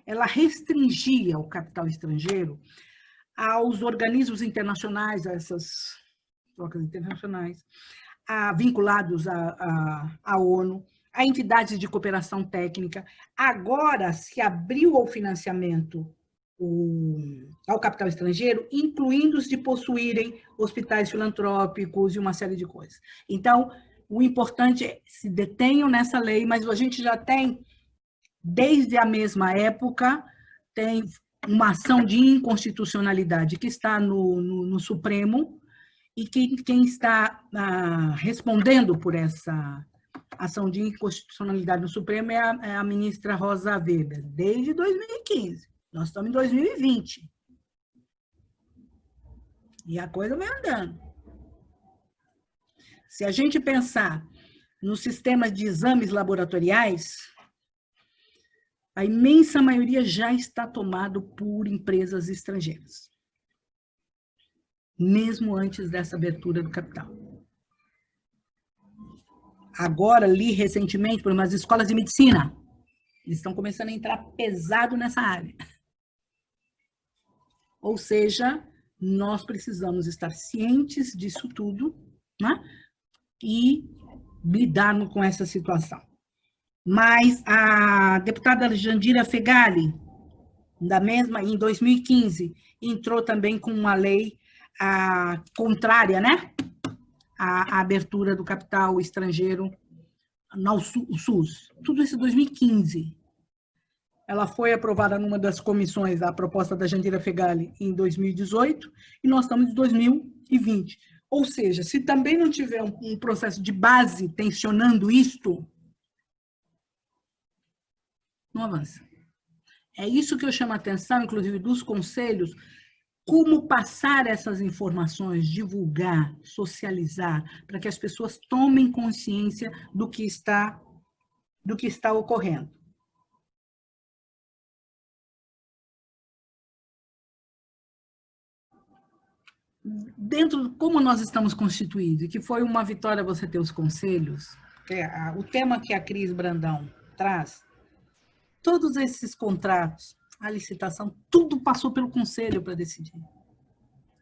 ela restringia o capital estrangeiro aos organismos internacionais, a essas trocas internacionais, a, vinculados à, ONU, a entidades de cooperação técnica. Agora se abriu ao financiamento o, ao capital estrangeiro, incluindo os de possuírem hospitais filantrópicos e uma série de coisas. Então, o importante é se detenham nessa lei, mas a gente já tem desde a mesma época, tem uma ação de inconstitucionalidade que está no, no, no Supremo e que quem está ah, respondendo por essa ação de inconstitucionalidade no Supremo é a, é a ministra Rosa Weber, desde 2015. Nós estamos em 2020. E a coisa vai andando. Se a gente pensar nos sistemas de exames laboratoriais, a imensa maioria já está tomado por empresas estrangeiras, mesmo antes dessa abertura do capital. agora li recentemente por umas escolas de medicina. Eles estão começando a entrar pesado nessa área. Ou seja, nós precisamos estar cientes disso tudo né? E lidarmos com essa situação. Mas a deputada Jandira Fegali, da mesma, em 2015, entrou também com uma lei a, contrária, né? À, à abertura do capital estrangeiro no SUS. Tudo isso em 2015. Ela foi aprovada numa das comissões, a proposta da Jandira Fegali, em 2018, e nós estamos em 2020. Ou seja, se também não tiver um, processo de base tensionando isto, não avança. É isso que eu chamo a atenção, inclusive, dos conselhos, como passar essas informações, divulgar, socializar, para que as pessoas tomem consciência do que está, do que está ocorrendo. Dentro como nós estamos constituídos, que foi uma vitória você ter os conselhos, é o tema que a Cris Brandão traz, todos esses contratos, a licitação, tudo passou pelo conselho para decidir.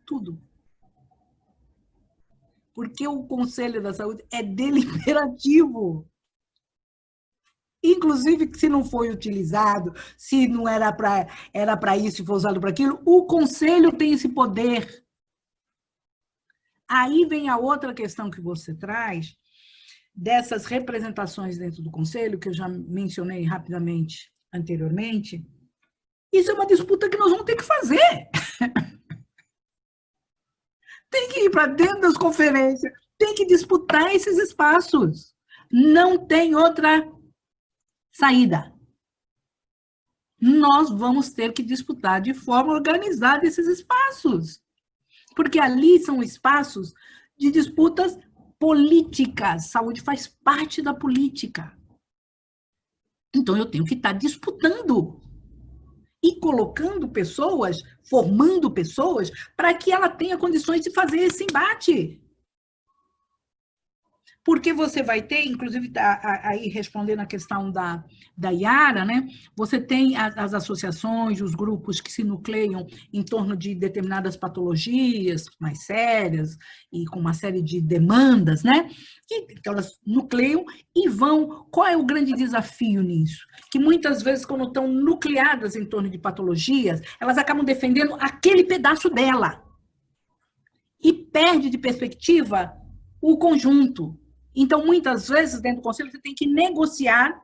Tudo. Porque o Conselho da Saúde é deliberativo. Inclusive, se não foi utilizado, se não era para era isso e foi usado para aquilo, o Conselho tem esse poder Aí vem a outra questão que você traz, dessas representações dentro do Conselho, que eu já mencionei rapidamente anteriormente. Isso é uma disputa que nós vamos ter que fazer. tem que ir para dentro das conferências, tem que disputar esses espaços. Não tem outra saída. Nós vamos ter que disputar de forma organizada esses espaços porque ali são espaços de disputas políticas. Saúde faz parte da política. Então, eu tenho que estar disputando e colocando pessoas, formando pessoas, para que ela tenha condições de fazer esse embate porque você vai ter, inclusive, tá, aí respondendo a questão da, da Yara, né? você tem as, as, associações, os grupos que se nucleiam em torno de determinadas patologias mais sérias e com uma série de demandas, né? que elas nucleiam e vão... Qual é o grande desafio nisso? Que muitas vezes, quando estão nucleadas em torno de patologias, elas acabam defendendo aquele pedaço dela e perde de perspectiva o conjunto, então, muitas vezes, dentro do conselho, você tem que negociar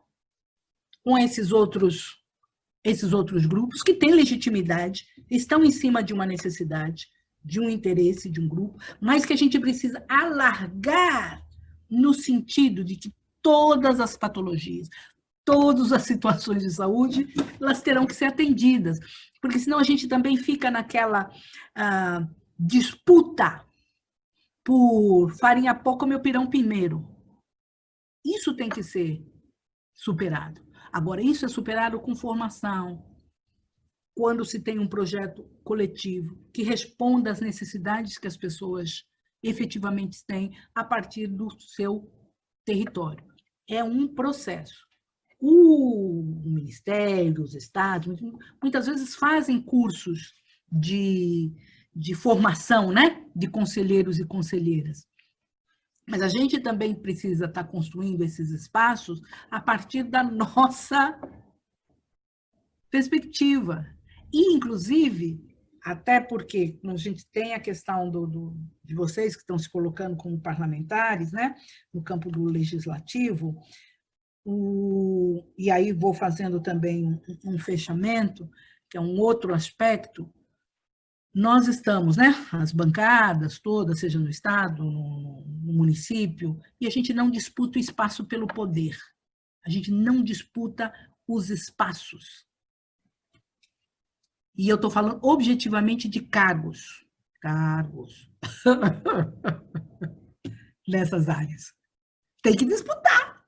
com esses outros, esses outros grupos que têm legitimidade, estão em cima de uma necessidade, de um interesse de um grupo, mas que a gente precisa alargar no sentido de que todas as patologias, todas as situações de saúde, elas terão que ser atendidas, porque senão a gente também fica naquela ah, disputa por farinha pouco, meu pirão primeiro. Isso tem que ser superado. Agora, isso é superado com formação, quando se tem um projeto coletivo que responda às necessidades que as pessoas efetivamente têm a partir do seu território. É um processo. O Ministério, os estados, muitas vezes fazem cursos de de formação né, de conselheiros e conselheiras. Mas a gente também precisa estar construindo esses espaços a partir da nossa perspectiva. E, inclusive, até porque a gente tem a questão do, do, de vocês que estão se colocando como parlamentares, né, no campo do legislativo, o, e aí vou fazendo também um, um fechamento, que é um outro aspecto, nós estamos, né, as bancadas todas, seja no Estado, no, no, município, e a gente não disputa o espaço pelo poder. A gente não disputa os espaços. E eu estou falando objetivamente de cargos. Cargos. Nessas áreas. Tem que disputar.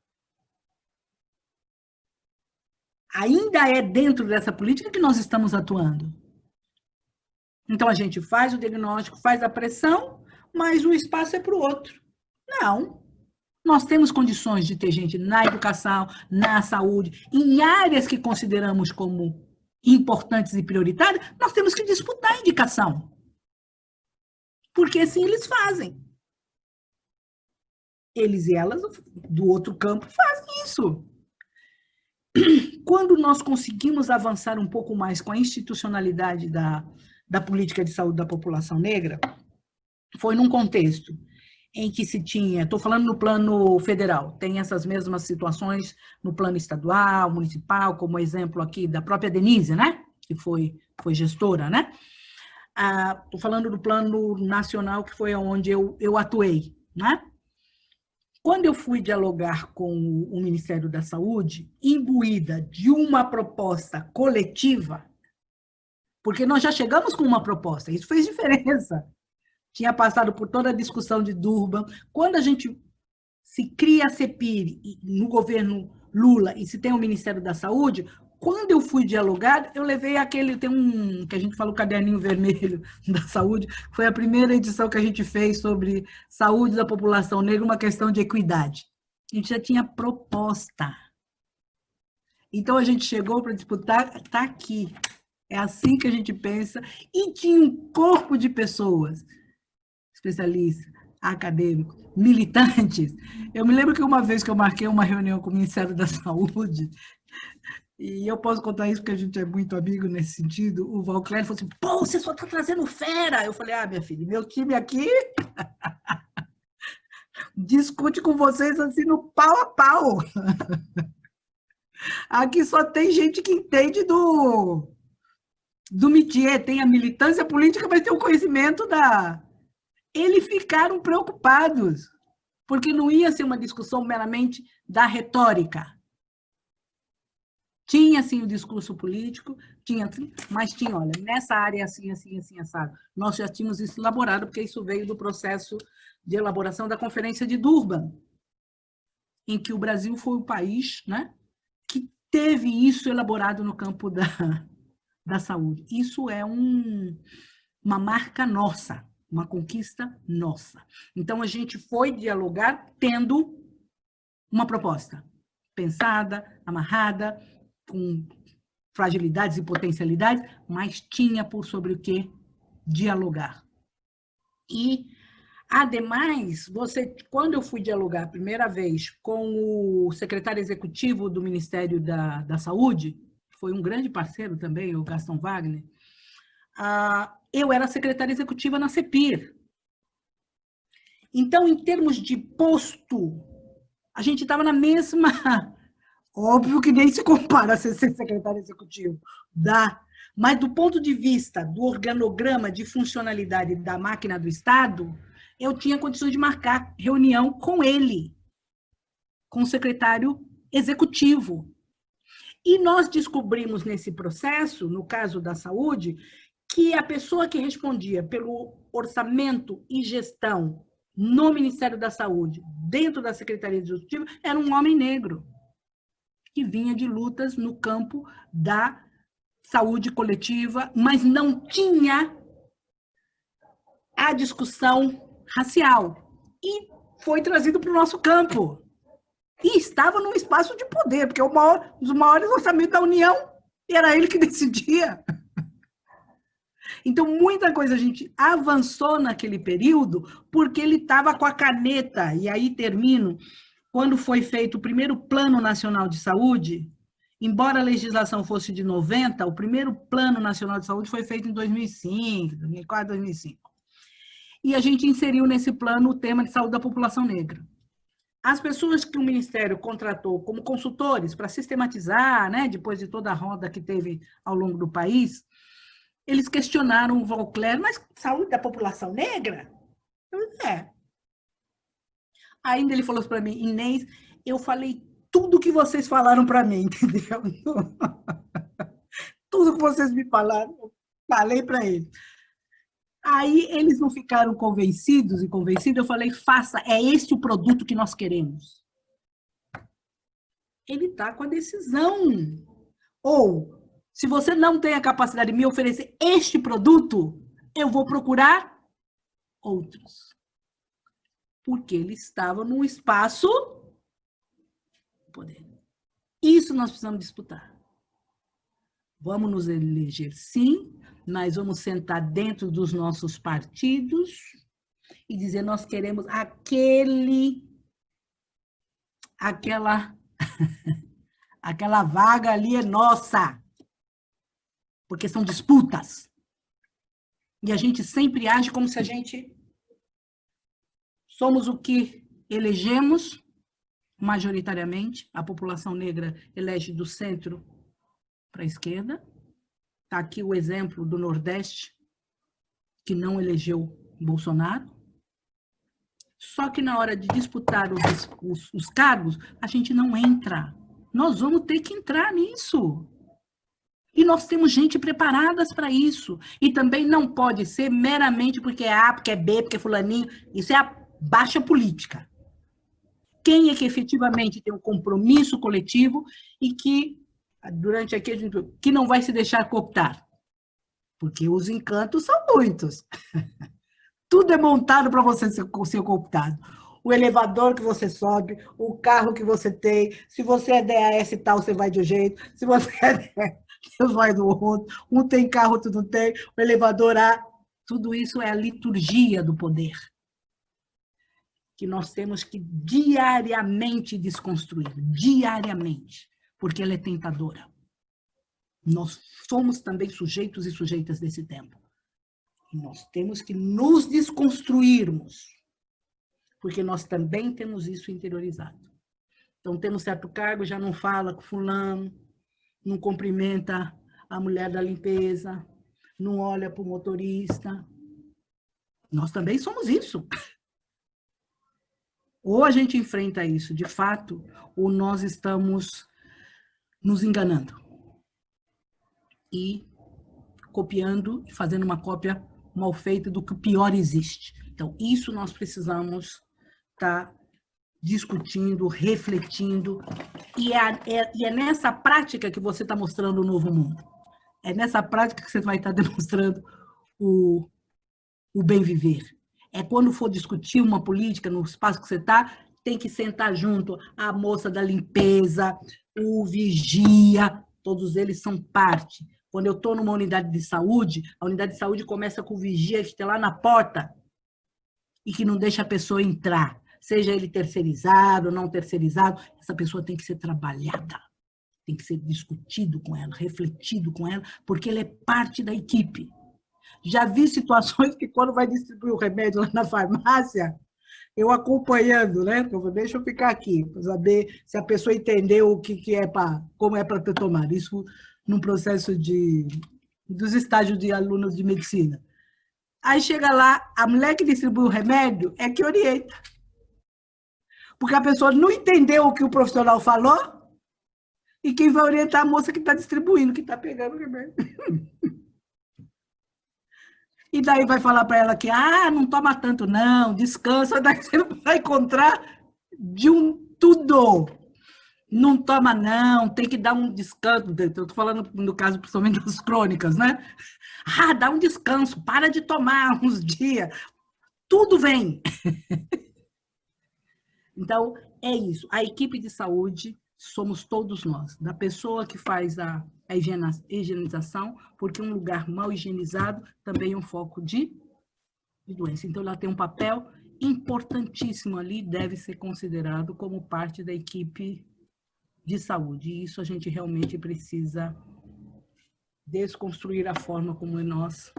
Ainda é dentro dessa política que nós estamos atuando. Então, a gente faz o diagnóstico, faz a pressão, mas o espaço é para o outro. Não. Nós temos condições de ter gente na educação, na saúde, em áreas que consideramos como importantes e prioritárias, nós temos que disputar a indicação. Porque assim eles fazem. Eles e elas, do outro campo, fazem isso. Quando nós conseguimos avançar um pouco mais com a institucionalidade da, da política de saúde da população negra, foi num contexto em que se tinha, estou falando no plano federal, tem essas mesmas situações no plano estadual, municipal, como exemplo aqui da própria Denise, né? que foi, foi gestora, né? Estou ah, falando do plano nacional, que foi onde eu, eu atuei, né? Quando eu fui dialogar com o Ministério da Saúde, imbuída de uma proposta coletiva, porque nós já chegamos com uma proposta, isso fez diferença tinha passado por toda a discussão de Durban. Quando a gente se cria a CEPIR no governo Lula e se tem o Ministério da Saúde, quando eu fui dialogar, eu levei aquele, tem um, que a gente fala o caderninho vermelho da saúde, foi a primeira edição que a gente fez sobre saúde da população negra, uma questão de equidade. A gente já tinha proposta. Então, a gente chegou para disputar, está aqui. É assim que a gente pensa. E tinha um corpo de pessoas especialistas, acadêmicos, militantes. Eu me lembro que uma vez que eu marquei uma reunião com o Ministério da Saúde, e eu posso contar isso porque a gente é muito amigo nesse sentido, o Valclério falou assim, pô, você só está trazendo fera. Eu falei, ah, minha filha, meu time aqui discute com vocês assim no pau a pau. Aqui só tem gente que entende do, do métier, tem a militância política, mas tem o conhecimento da, eles ficaram preocupados, porque não ia ser uma discussão meramente da retórica. Tinha, sim, o discurso político, tinha, mas tinha, olha, nessa área assim, assim, assim, assado. Nós já tínhamos isso elaborado, porque isso veio do processo de elaboração da Conferência de Durban, em que o Brasil foi o país né, que teve isso elaborado no campo da, da saúde. Isso é um, uma marca nossa uma conquista nossa. Então, a gente foi dialogar tendo uma proposta pensada, amarrada, com fragilidades e potencialidades, mas tinha por sobre o que dialogar. E, ademais, você, quando eu fui dialogar a primeira vez com o secretário executivo do Ministério da, da Saúde, foi um grande parceiro também, o Gaston Wagner, ah, eu era secretária executiva na CEPIR. Então, em termos de posto, a gente estava na mesma... Óbvio que nem se compara a ser secretário executivo, dá. Mas do ponto de vista do organograma de funcionalidade da máquina do Estado, eu tinha condições de marcar reunião com ele, com o secretário executivo. E nós descobrimos nesse processo, no caso da saúde, que a pessoa que respondia pelo orçamento e gestão no Ministério da Saúde, dentro da Secretaria Executiva, era um homem negro, que vinha de lutas no campo da saúde coletiva, mas não tinha a discussão racial. E foi trazido para o nosso campo. E estava num espaço de poder, porque o maior, os maiores orçamentos da União era ele que decidia. Então, muita coisa a gente avançou naquele período porque ele estava com a caneta, e aí termino, quando foi feito o primeiro Plano Nacional de Saúde, embora a legislação fosse de 90, o primeiro Plano Nacional de Saúde foi feito em 2005, 2004, 2005. E a gente inseriu nesse plano o tema de saúde da população negra. As pessoas que o Ministério contratou como consultores para sistematizar, né, depois de toda a roda que teve ao longo do país, eles questionaram o Valcler, mas saúde da população negra? Eu disse, é. Ainda ele falou para mim, Inês, eu falei tudo que vocês falaram para mim, entendeu? tudo que vocês me falaram, falei para ele. Aí eles não ficaram convencidos e convencidos, eu falei, faça, é esse o produto que nós queremos. Ele está com a decisão. Ou se você não tem a capacidade de me oferecer este produto, eu vou procurar outros. porque ele estava num espaço poder. Isso nós precisamos disputar. Vamos nos eleger sim, mas vamos sentar dentro dos nossos partidos e dizer nós queremos aquele, aquela, aquela vaga ali é nossa, porque são disputas. E a gente sempre age como se a gente somos o que elegemos majoritariamente, a população negra elege do centro para a esquerda. Está aqui o exemplo do Nordeste, que não elegeu Bolsonaro. Só que na hora de disputar os, os, os cargos, a gente não entra. Nós vamos ter que entrar nisso. E nós temos gente preparadas para isso. E também não pode ser meramente porque é A, porque é B, porque é fulaninho. Isso é a baixa política. Quem é que efetivamente tem um compromisso coletivo e que durante aqui gente que não vai se deixar cooptar. Porque os encantos são muitos. Tudo é montado para você ser, ser cooptado. O elevador que você sobe, o carro que você tem, se você é DAS tal, você vai de um jeito, se você é DAS, você vai do outro, um tem carro, outro não tem, o elevador A, tudo isso é a liturgia do poder que nós temos que diariamente desconstruir, diariamente porque ela é tentadora. Nós somos também sujeitos e sujeitas desse tempo. E nós temos que nos desconstruirmos, porque nós também temos isso interiorizado. Então, temos certo cargo, já não fala com fulano, não cumprimenta a mulher da limpeza, não olha para o motorista. Nós também somos isso. Ou a gente enfrenta isso de fato, ou nós estamos nos enganando e copiando, fazendo uma cópia mal feita do que o pior existe. Então, isso nós precisamos estar tá discutindo, refletindo, e é, é, e é nessa prática que você está mostrando o novo mundo. É nessa prática que você vai estar tá demonstrando o, o bem viver. É quando for discutir uma política no espaço que você está, tem que sentar junto a moça da limpeza, o vigia, todos eles são parte. Quando eu estou numa unidade de saúde, a unidade de saúde começa com o vigia que está lá na porta e que não deixa a pessoa entrar. Seja ele terceirizado ou não terceirizado, essa pessoa tem que ser trabalhada, tem que ser discutido com ela, refletido com ela, porque ela é parte da equipe. Já vi situações que quando vai distribuir o remédio lá na farmácia, eu acompanhando, né? Então, deixa eu ficar aqui, para saber se a pessoa entendeu o que, que é para, como é para ter tomado. Isso num processo de, dos estágios de alunos de medicina. Aí chega lá, a mulher que distribui o remédio é que orienta. Porque a pessoa não entendeu o que o profissional falou e quem vai orientar a moça que está distribuindo, que está pegando o remédio. e daí vai falar para ela que, ah, não toma tanto não, descansa, daí você vai encontrar de um tudo. Não toma não, tem que dar um descanso, eu estou falando no caso principalmente das crônicas, né? Ah, dá um descanso, para de tomar uns dias, tudo vem. Então, é isso, a equipe de saúde somos todos nós, da pessoa que faz a, a higienização, porque um lugar mal higienizado também é um foco de, de doença. Então, ela tem um papel importantíssimo ali, deve ser considerado como parte da equipe de saúde. E isso a gente realmente precisa desconstruir a forma como nós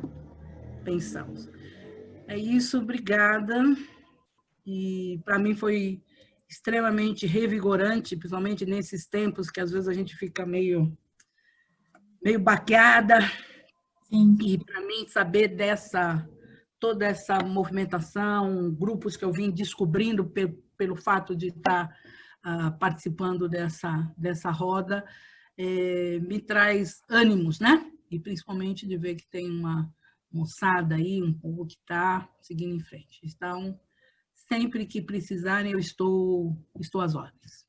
pensamos. É isso, obrigada. E para mim foi extremamente revigorante, principalmente nesses tempos que às vezes a gente fica meio, meio baqueada. Sim. E para mim saber dessa toda essa movimentação, grupos que eu vim descobrindo pe pelo fato de estar uh, participando dessa, dessa roda, é, me traz ânimos, né? E principalmente de ver que tem uma moçada aí, um povo que está seguindo em frente. Então, Sempre que precisarem, eu estou, estou às ordens.